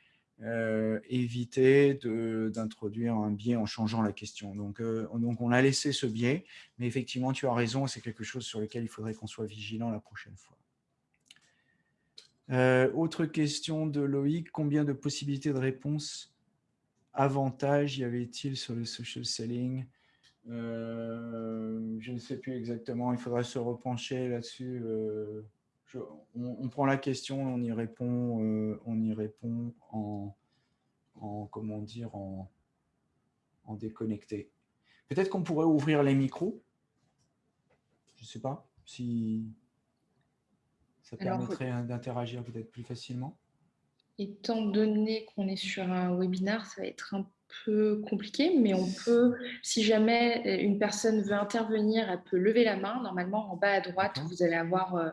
éviter d'introduire un biais en changeant la question. Donc, donc, on a laissé ce biais, mais effectivement, tu as raison, c'est quelque chose sur lequel il faudrait qu'on soit vigilant la prochaine fois. autre question de Loïc, combien de possibilités de réponse avantages y avait-il sur le social selling? Je ne sais plus exactement, il faudrait se repencher là-dessus. On, prend la question, on y répond, on y répond en, en comment dire, en, en déconnecté. Peut-être qu'on pourrait ouvrir les micros. Je ne sais pas si ça permettrait d'interagir peut-être plus facilement. Étant donné qu'on est sur un webinaire, ça va être un peu compliqué, mais on peut, si jamais une personne veut intervenir, elle peut lever la main. Normalement, en bas à droite, vous allez avoir euh,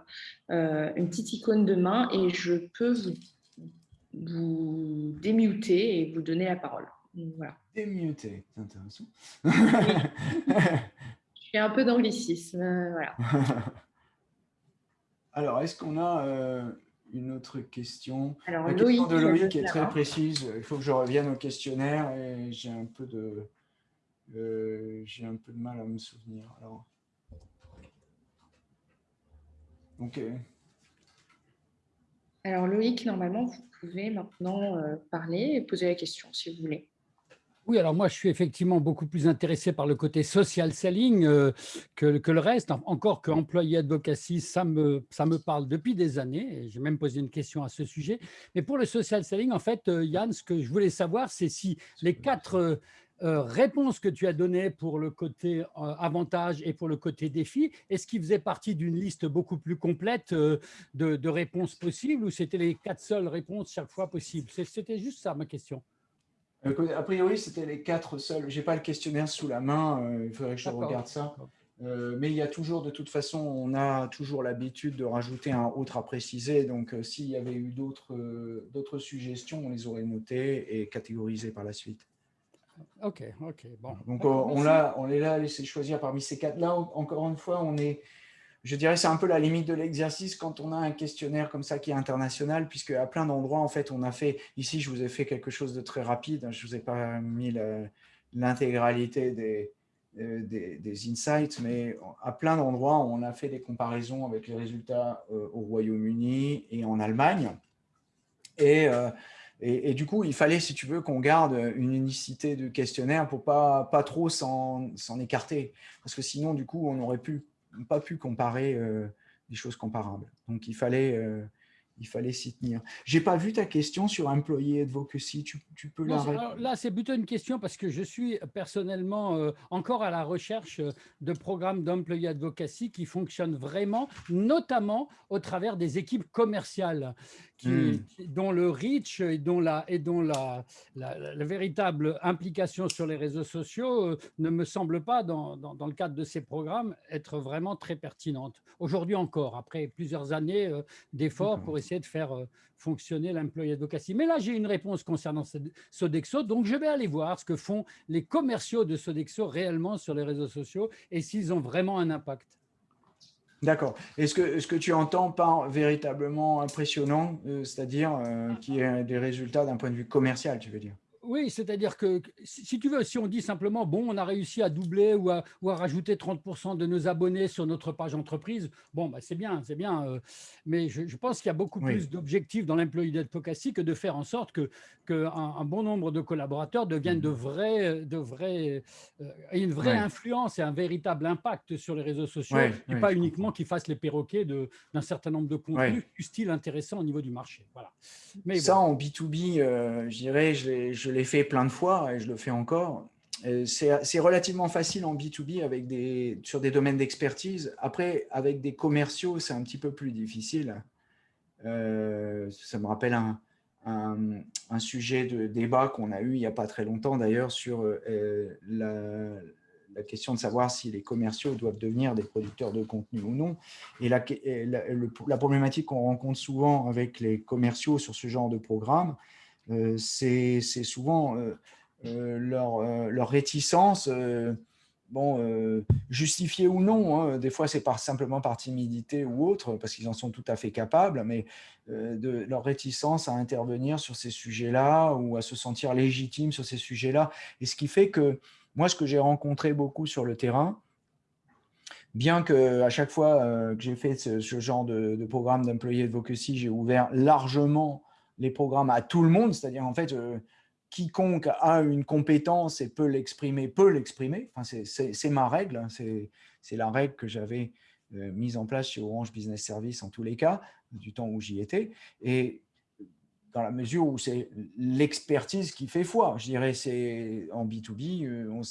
euh, une petite icône de main et je peux vous, vous démuter et vous donner la parole. Voilà. Démuter, c'est intéressant. je suis un peu euh, voilà. Alors, est-ce qu'on a une autre question. Alors, La question de Loïc est très précise. Il faut que je revienne au questionnaire et j'ai un peu de euh, j'ai un peu de mal à me souvenir. Alors. Alors Loïc, normalement, vous pouvez maintenant euh, parler et poser la question si vous voulez. Oui, alors moi, je suis effectivement beaucoup plus intéressé par le côté social selling euh, que, le reste. Encore que employé advocacy, ça me, ça me parle depuis des années. J'ai même posé une question à ce sujet. Mais pour le social selling, en fait, euh, Yann, ce que je voulais savoir, c'est si les quatre euh, réponses que tu as données pour le côté avantage et pour le côté défi, est-ce qu'ils faisaient partie d'une liste beaucoup plus complète de, de réponses possibles ou c'était les quatre seules réponses chaque fois possibles? C'était juste ça ma question. A priori, c'était les quatre seuls. Je n'ai pas le questionnaire sous la main, euh, il faudrait que je regarde ça. Euh, mais il y a toujours, de toute façon, on a toujours l'habitude de rajouter un autre à préciser. Donc, euh, s'il y avait eu d'autres suggestions, on les aurait notées et catégorisées par la suite. Ok, ok, bon. Donc, on, on, là à laisser choisir parmi ces quatre. Là, encore une fois, on est je dirais c'est un peu la limite de l'exercice quand on a un questionnaire comme ça qui est international, puisque à plein d'endroits, en fait, on a fait, ici, je vous ai fait quelque chose de très rapide, hein, je ne vous ai pas mis l'intégralité euh, des, des, insights, mais à plein d'endroits, on a fait des comparaisons avec les résultats euh, au Royaume-Uni et en Allemagne. Euh, et, et, du coup, il fallait, si tu veux, qu'on garde une unicité de questionnaire pour pas, pas trop s'en écarter. Parce que sinon, du coup, on aurait pu pas pu comparer euh, des choses comparables. Donc, il fallait, euh, il fallait s'y tenir. J'ai pas vu ta question sur Employee Advocacy. Tu, tu peux la Là, c'est plutôt une question parce que je suis personnellement euh, encore à la recherche de programmes d'Employee Advocacy qui fonctionnent vraiment, notamment au travers des équipes commerciales. Hmm. dont le reach et dont, la, et dont la, la, véritable implication sur les réseaux sociaux euh, ne me semble pas, dans, dans, le cadre de ces programmes, être vraiment très pertinente. Aujourd'hui encore, après plusieurs années euh, d'efforts pour essayer de faire euh, fonctionner l'employé advocacy. Mais là, j'ai une réponse concernant Sodexo, donc je vais aller voir ce que font les commerciaux de Sodexo réellement sur les réseaux sociaux et s'ils ont vraiment un impact. D'accord. Est-ce que, ce que tu entends par véritablement impressionnant, euh, c'est-à-dire euh, qui est des résultats d'un point de vue commercial, tu veux dire? Oui, c'est-à-dire que, si tu veux, si on dit simplement, bon, on a réussi à doubler ou à, ou à rajouter 30% de nos abonnés sur notre page entreprise, bon, bah, c'est bien, c'est bien. Euh, mais je, pense qu'il y a beaucoup plus d'objectifs dans l'employee advocacy que de faire en sorte que qu'un un bon nombre de collaborateurs deviennent de mmh. vrais, de vrais, euh, aient une vraie influence et un véritable impact sur les réseaux sociaux, et pas uniquement qu'ils fassent les perroquets d'un certain nombre de contenus, style intéressant au niveau du marché. Voilà. Mais Ça, en B2B, euh, je dirais, je l'ai fait plein de fois et je le fais encore. C'est relativement facile en B2B avec des, sur des domaines d'expertise. Après, avec des commerciaux, c'est un petit peu plus difficile. Euh, ça me rappelle un, sujet de débat qu'on a eu il n'y a pas très longtemps d'ailleurs sur euh, la, la, question de savoir si les commerciaux doivent devenir des producteurs de contenu ou non. Et la, la problématique qu'on rencontre souvent avec les commerciaux sur ce genre de programme, euh, c'est souvent leur, leur, réticence bon, euh, ou non, hein, des fois c'est par, simplement par timidité ou autre, parce qu'ils en sont tout à fait capables, mais euh, de leur réticence à intervenir sur ces sujets-là ou à se sentir légitime sur ces sujets-là. Et ce qui fait que moi, ce que j'ai rencontré beaucoup sur le terrain, bien que à chaque fois euh, que j'ai fait ce, genre de, de programme d'employé advocacy, j'ai ouvert largement les programmes à tout le monde, c'est-à-dire en fait, quiconque a une compétence et peut l'exprimer, peut l'exprimer. Enfin, c'est ma règle, hein. c'est la règle que j'avais euh, mise en place chez Orange Business Service en tous les cas, du temps où j'y étais. Et dans la mesure où c'est l'expertise qui fait foi, je dirais, c'est en B2B, euh, on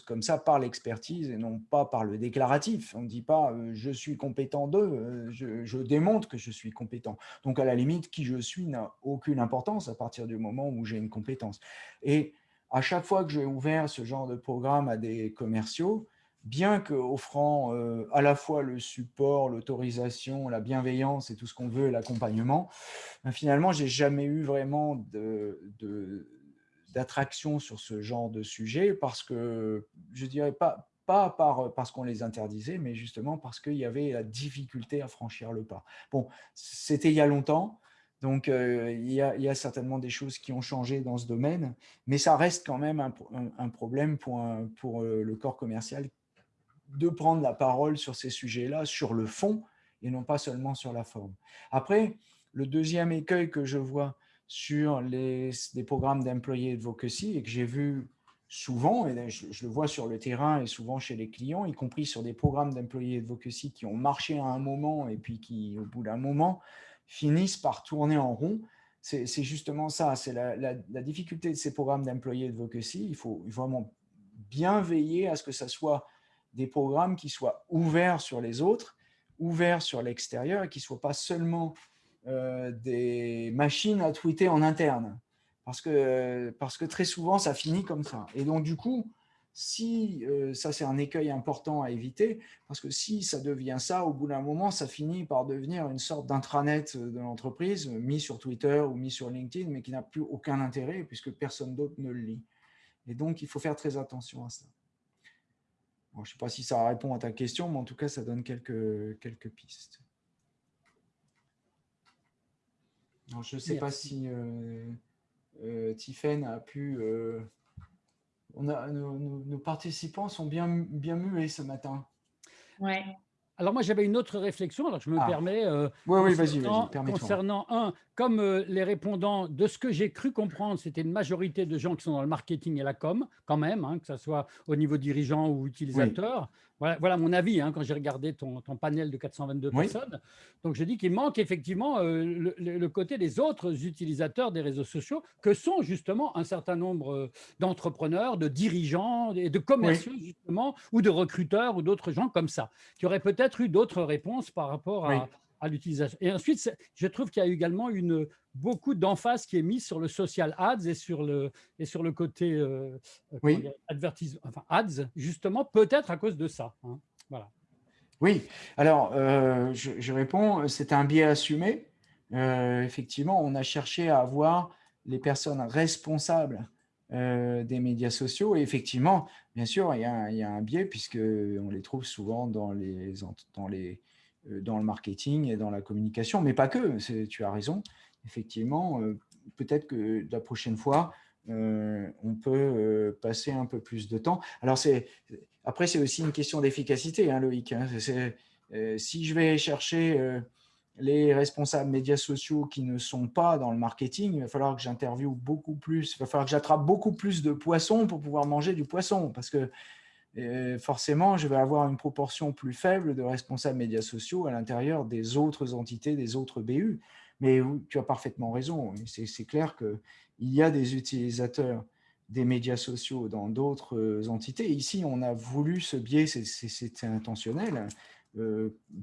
comme ça par l'expertise et non pas par le déclaratif. On ne dit pas euh, je suis compétent de, euh, je, démontre que je suis compétent. Donc à la limite, qui je suis n'a aucune importance à partir du moment où j'ai une compétence. Et à chaque fois que j'ai ouvert ce genre de programme à des commerciaux, bien qu'offrant euh, à la fois le support, l'autorisation, la bienveillance et tout ce qu'on veut, l'accompagnement, ben, finalement, j'ai jamais eu vraiment d'attraction sur ce genre de sujet parce que, je dirais pas, pas par, parce qu'on les interdisait, mais justement parce qu'il y avait la difficulté à franchir le pas. Bon, c'était il y a longtemps, donc euh, il, y a, certainement des choses qui ont changé dans ce domaine, mais ça reste quand même un, problème pour, pour euh, le corps commercial de prendre la parole sur ces sujets-là, sur le fond, et non pas seulement sur la forme. Après, le deuxième écueil que je vois sur les, programmes d'employés advocacy et que j'ai vu souvent, et je, le vois sur le terrain et souvent chez les clients, y compris sur des programmes d'employés advocacy qui ont marché à un moment et puis qui, au bout d'un moment, finissent par tourner en rond. C'est justement ça, c'est la, difficulté de ces programmes d'employés advocacy. Il faut vraiment bien veiller à ce que ce soit des programmes qui soient ouverts sur les autres, ouverts sur l'extérieur et qui ne soient pas seulement euh, des machines à tweeter en interne. Parce que, parce que très souvent, ça finit comme ça. Et donc, du coup, si, euh, ça c'est un écueil important à éviter, parce que si ça devient ça, au bout d'un moment, ça finit par devenir une sorte d'intranet de l'entreprise, mis sur Twitter ou mis sur LinkedIn, mais qui n'a plus aucun intérêt, puisque personne d'autre ne le lit. Et donc, il faut faire très attention à ça. Je ne sais pas si ça répond à ta question, mais en tout cas, ça donne quelques, quelques pistes je ne sais pas si euh, euh a pu... Euh, on a, nos, participants sont bien, bien muets ce matin. Ouais. Alors moi, j'avais une autre réflexion, alors je me ah. permets, euh, oui, oui, vas -y, vas -y, concernant, un, comme les répondants, de ce que j'ai cru comprendre, c'était une majorité de gens qui sont dans le marketing et la com, quand même, hein, que ce soit au niveau dirigeant ou utilisateur. Voilà, mon avis hein, quand j'ai regardé ton, panel de 422 personnes. Donc, je dis qu'il manque effectivement euh, le, côté des autres utilisateurs des réseaux sociaux, que sont justement un certain nombre euh, d'entrepreneurs, de dirigeants et de commerciaux, justement, ou de recruteurs ou d'autres gens comme ça, qui auraient peut-être eu d'autres réponses par rapport à, à l'utilisation. Et ensuite, je trouve qu'il y a également une, beaucoup d'emphase qui est mise sur le social ads et sur le, et sur le côté euh, oui. enfin ads, justement, peut-être à cause de ça. Hein. Voilà. Oui, alors euh, je, réponds, c'est un biais assumé. Euh, effectivement, on a cherché à avoir les personnes responsables des médias sociaux. Et effectivement, bien sûr, il y a, un biais puisqu'on les trouve souvent dans les, dans les euh, dans le marketing et dans la communication, mais pas que, tu as raison. Effectivement, euh, peut-être que la prochaine fois, euh, on peut passer un peu plus de temps. Alors, après, c'est aussi une question d'efficacité, hein, Loïc. Hein. si je vais chercher les responsables médias sociaux qui ne sont pas dans le marketing, il va falloir que j'interviewe beaucoup plus, il va falloir que j'attrape beaucoup plus de poissons pour pouvoir manger du poisson, parce que forcément, je vais avoir une proportion plus faible de responsables médias sociaux à l'intérieur des autres entités, des autres BU. Mais tu as parfaitement raison. C'est clair qu'il y a des utilisateurs des médias sociaux dans d'autres entités. Ici, on a voulu ce biais, c'est intentionnel, euh,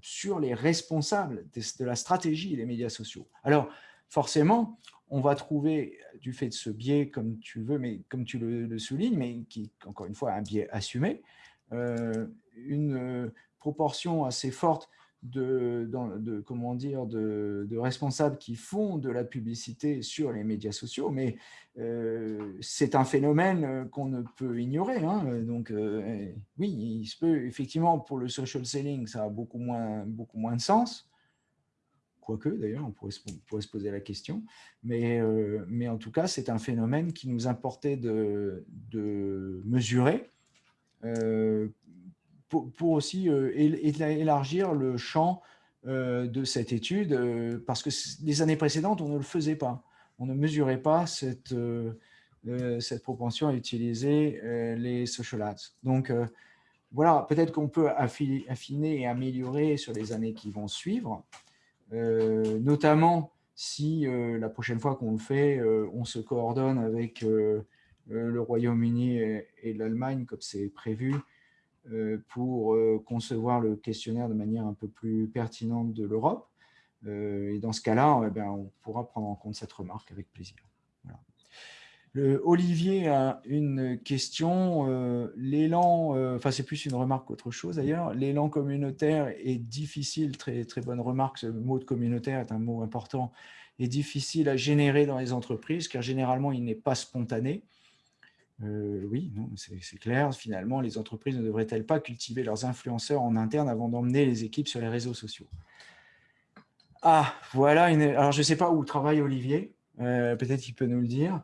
sur les responsables de, la stratégie des médias sociaux. Alors, forcément, on va trouver, du fait de ce biais, comme tu veux, mais comme tu le, soulignes, mais qui, encore une fois, un biais assumé, euh, une euh, proportion assez forte de, comment dire, de, responsables qui font de la publicité sur les médias sociaux, mais euh, c'est un phénomène qu'on ne peut ignorer. Hein. Donc, euh, oui, il se peut, effectivement, pour le social selling, ça a beaucoup moins, beaucoup moins de sens. Quoique, d'ailleurs, on pourrait, se poser la question. Mais, euh, mais en tout cas, c'est un phénomène qui nous importait de, de mesurer pour, aussi euh, élargir le champ euh, de cette étude, euh, parce que les années précédentes, on ne le faisait pas. On ne mesurait pas cette, cette propension à utiliser les social ads. Donc, voilà, peut-être qu'on peut affiner et améliorer sur les années qui vont suivre, notamment si la prochaine fois qu'on le fait, on se coordonne avec le Royaume-Uni et l'Allemagne, comme c'est prévu, pour euh, concevoir le questionnaire de manière un peu plus pertinente de l'Europe. Euh, et dans ce cas-là, eh on pourra prendre en compte cette remarque avec plaisir. Olivier a une question. L'élan, enfin c'est plus une remarque qu'autre chose d'ailleurs, l'élan communautaire est difficile, très, très bonne remarque, ce mot de communautaire est un mot important, est difficile à générer dans les entreprises car généralement il n'est pas spontané. Euh, oui, c'est clair. Finalement, les entreprises ne devraient-elles pas cultiver leurs influenceurs en interne avant d'emmener les équipes sur les réseaux sociaux? Ah, voilà. Alors, je ne sais pas où travaille Olivier. Euh, peut-être qu'il peut nous le dire.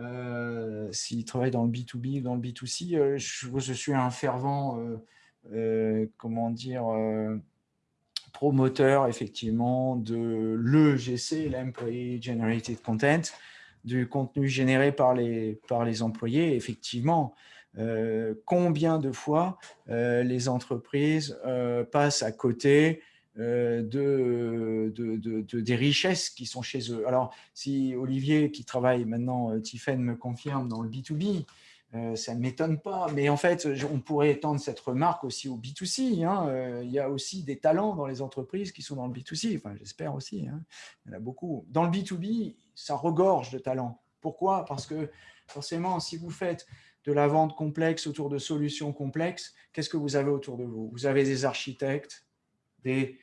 Euh, s'il travaille dans le B2B ou dans le B2C, je, je, suis un fervent, comment dire, promoteur, effectivement, de l'EGC, l'Employee Generated Content, du contenu généré par les, par les employés. Effectivement, euh, combien de fois euh, les entreprises euh, passent à côté de, de, des richesses qui sont chez eux? Alors, si Olivier, qui travaille maintenant, Tiffen me confirme, dans le B2B, euh, ça ne m'étonne pas, mais en fait, on pourrait étendre cette remarque aussi au B2C. Hein. Il y a aussi des talents dans les entreprises qui sont dans le B2C, enfin, j'espère aussi, hein. il y en a beaucoup. Dans le B2B, ça regorge de talents. Pourquoi? Parce que forcément, si vous faites de la vente complexe autour de solutions complexes, qu'est-ce que vous avez autour de vous? Vous avez des architectes, des,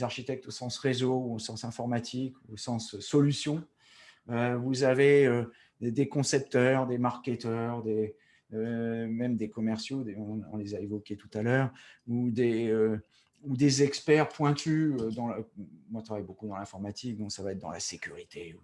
architectes au sens réseau, au sens informatique, au sens solution. Euh, vous avez des concepteurs, des marketeurs, euh, même des commerciaux, on, les a évoqués tout à l'heure, ou des, euh, ou des experts pointus. Euh, dans moi, je travaille beaucoup dans l'informatique, donc ça va être dans la sécurité.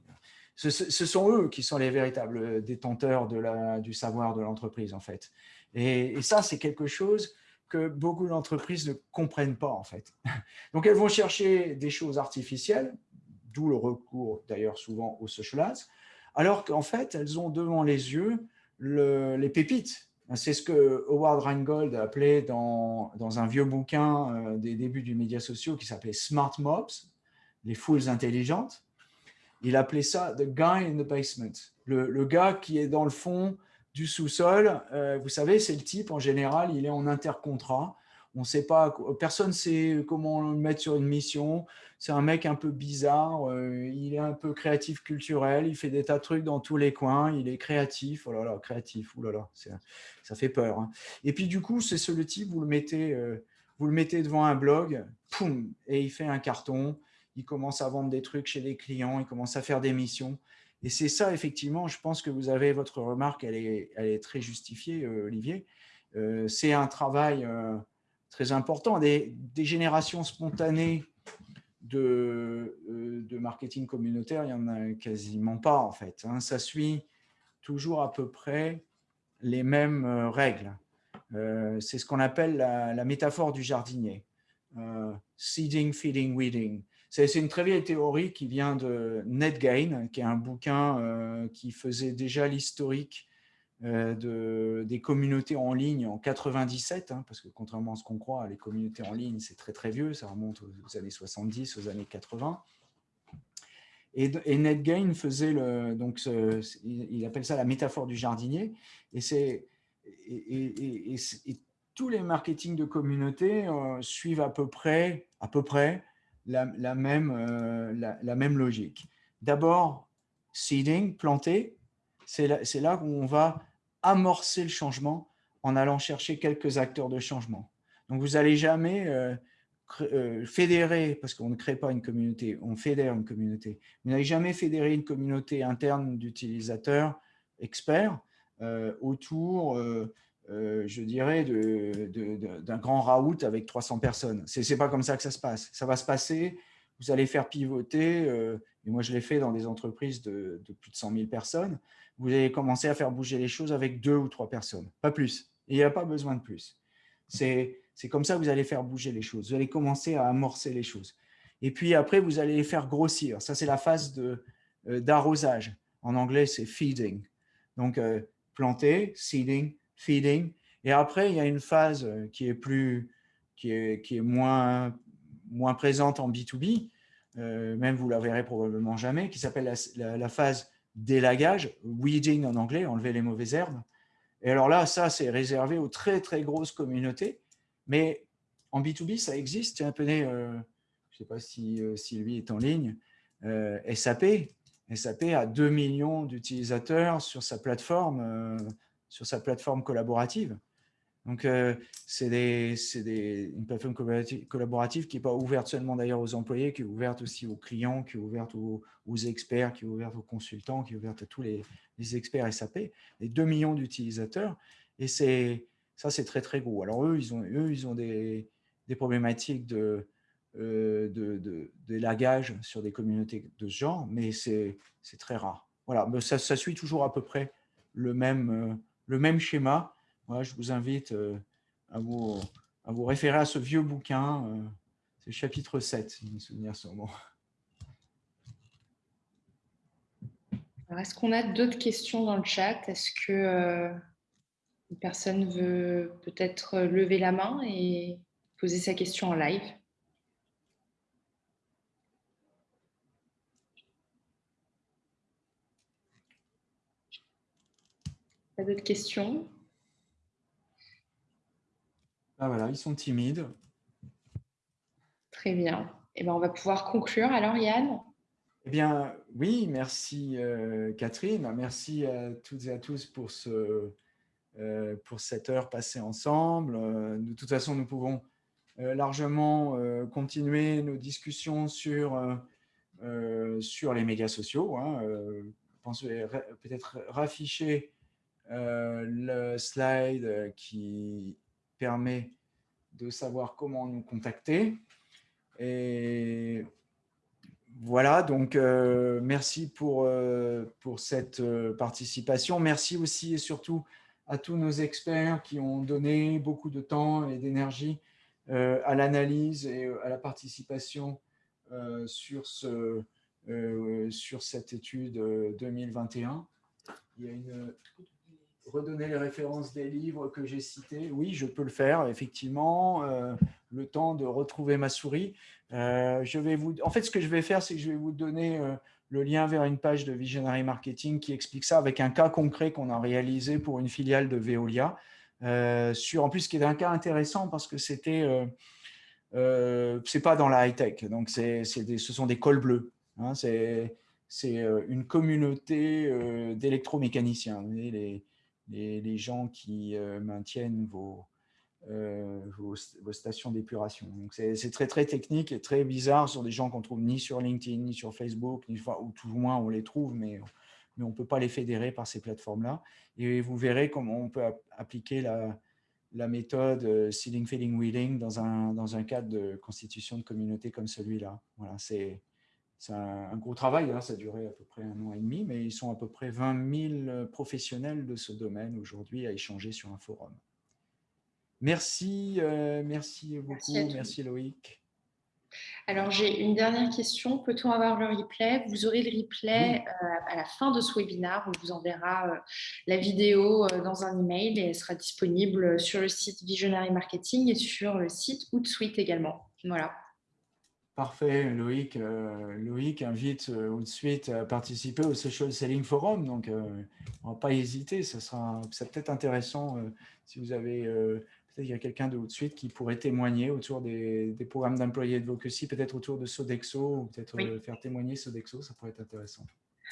Ce, sont eux qui sont les véritables détenteurs de la, du savoir de l'entreprise, en fait. Et, ça, c'est quelque chose que beaucoup d'entreprises ne comprennent pas, en fait. Donc, elles vont chercher des choses artificielles, d'où le recours, d'ailleurs, souvent au social ads, alors qu'en fait, elles ont devant les yeux les pépites. C'est ce que Howard Rheingold appelait dans, dans un vieux bouquin euh, des débuts du média sociaux qui s'appelait Smart Mobs, les foules intelligentes. Il appelait ça « the guy in the basement », le, gars qui est dans le fond du sous-sol. Euh, vous savez, c'est le type, en général, il est en intercontrat on sait pas, personne ne sait comment le mettre sur une mission. C'est un mec un peu bizarre, euh, il est un peu créatif culturel, il fait des tas de trucs dans tous les coins, il est créatif, oh là là, créatif, oh là là, ça fait peur. Hein. Et puis du coup, c'est ce le type, vous le mettez, euh, vous le mettez devant un blog, et il fait un carton, il commence à vendre des trucs chez des clients, il commence à faire des missions. Et c'est ça, effectivement, je pense que vous avez votre remarque, elle est, elle est très justifiée, euh, Olivier. c'est un travail très important. Des, générations spontanées de, euh, marketing communautaire, il n'y en a quasiment pas en fait. Hein. Ça suit toujours à peu près les mêmes euh, règles. Euh, c'est ce qu'on appelle la, métaphore du jardinier. seeding, feeding, weeding. C'est une très vieille théorie qui vient de Ned Gain, qui est un bouquin qui faisait déjà l'historique de, des communautés en ligne en 97, hein, parce que contrairement à ce qu'on croit, les communautés en ligne, c'est très très vieux, ça remonte aux, années 70, aux années 80. Et, et Ned Gain faisait le, donc il appelle ça la métaphore du jardinier, et c'est et, tous les marketing de communauté euh, suivent à peu près, à peu près la, même, euh, la, même logique. D'abord, seeding, planter, c'est là, là, où on va amorcer le changement en allant chercher quelques acteurs de changement. Donc, vous n'allez jamais euh, fédérer, parce qu'on ne crée pas une communauté, on fédère une communauté. Vous n'avez jamais fédéré une communauté interne d'utilisateurs experts autour, je dirais, d'un grand raout avec 300 personnes. Ce n'est pas comme ça que ça se passe. Ça va se passer, vous allez faire pivoter, et moi je l'ai fait dans des entreprises de, plus de 100 000 personnes, vous allez commencer à faire bouger les choses avec deux ou trois personnes, pas plus. Il n'y a pas besoin de plus. C'est comme ça que vous allez faire bouger les choses. Vous allez commencer à amorcer les choses. Et puis après, vous allez les faire grossir. Ça, c'est la phase euh, d'arrosage. En anglais, c'est feeding. Donc, euh, planter, seeding, feeding. Et après, il y a une phase euh, qui est, plus, qui est, qui est moins, moins présente en B2B, même vous la verrez probablement jamais, qui s'appelle la, phase d'élagage, weeding en anglais, enlever les mauvaises herbes. Et alors là, ça, c'est réservé aux très, très grosses communautés. Mais en B2B, ça existe. Tiens, tenez, euh, je ne sais pas si euh, Sylvie est en ligne, euh, SAP. SAP a 2 millions d'utilisateurs sur sa plateforme, sur sa plateforme collaborative. Donc, euh, c'est une plateforme collaborative qui n'est pas ouverte seulement d'ailleurs aux employés, qui est ouverte aussi aux clients, qui est ouverte aux, experts, qui est ouverte aux consultants, qui est ouverte à tous les, experts SAP, les 2 millions d'utilisateurs. Et ça, c'est très, très gros. Alors, eux, ils ont, des, problématiques de, euh, lagage sur des communautés de ce genre, mais c'est très rare. Voilà, mais ça, suit toujours à peu près le même, euh, le même schéma moi, je vous invite euh, à vous, à vous référer à ce vieux bouquin. Euh, c'est le chapitre 7, si mes souvenirs sont bons. Est-ce qu'on a d'autres questions dans le chat? Est-ce que euh, une personne veut peut-être lever la main et poser sa question en live? Pas d'autres questions? Ah, voilà, ils sont timides. Très bien. Eh bien, on va pouvoir conclure alors, Yann? Eh bien, oui, merci euh, Catherine. Merci à toutes et à tous pour, ce, euh, pour cette heure passée ensemble. Euh, de toute façon, nous pouvons largement continuer nos discussions sur, sur les médias sociaux. Hein. je pense peut-être rafficher le slide qui permet de savoir comment nous contacter. Et voilà, donc euh, merci pour, euh, pour cette euh, participation. Merci aussi et surtout à tous nos experts qui ont donné beaucoup de temps et d'énergie à l'analyse et à la participation sur, ce, sur cette étude 2021. Il y a une redonner les références des livres que j'ai cités. Oui, je peux le faire, effectivement. Euh, le temps de retrouver ma souris. Euh, je vais vous... En fait, ce que je vais faire, c'est que je vais vous donner euh, le lien vers une page de Visionary Marketing qui explique ça avec un cas concret qu'on a réalisé pour une filiale de Veolia. sur, en plus, qui est un cas intéressant parce que c'était... c'est pas dans la high-tech, donc c'est ce sont des cols bleus. Hein, c'est une communauté d'électromécaniciens. Les, les, gens qui euh, maintiennent euh, vos, vos, stations d'épuration. Donc, c'est très, très technique et très bizarre. Sont des gens qu'on trouve ni sur LinkedIn, ni sur Facebook, ni, ou tout au moins on les trouve, mais, mais on ne peut pas les fédérer par ces plateformes-là. Et vous verrez comment on peut appliquer la, la méthode euh, seeding, feeding, wheeling dans un, dans un cadre de constitution de communauté comme celui-là. Voilà, c'est c'est un, gros travail, hein, ça a duré à peu près un an et demi, mais ils sont à peu près 20 000 professionnels de ce domaine aujourd'hui à échanger sur un forum. Merci, euh, merci beaucoup, merci, Loïc. Alors, j'ai une dernière question. Peut-on avoir le replay? Vous aurez le replay euh, à la fin de ce webinaire. On vous enverra euh, la vidéo dans un email et elle sera disponible sur le site Visionary Marketing et sur le site Hootsuite également. Voilà. Parfait, Loïc. Euh, Loïc invite euh, tout de suite à participer au Social Selling Forum, donc euh, on ne va pas hésiter, ça sera peut-être intéressant si vous avez, peut-être il y a quelqu'un de tout de suite qui pourrait témoigner autour des, programmes d'employés advocacy, peut-être autour de Sodexo, ou peut-être faire témoigner Sodexo, ça pourrait être intéressant.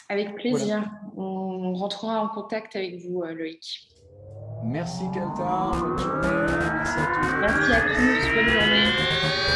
Avec plaisir, on rentrera en contact avec vous, Loïc. Merci Kalta, bonne journée, merci à tous. Merci à tous, bonne journée.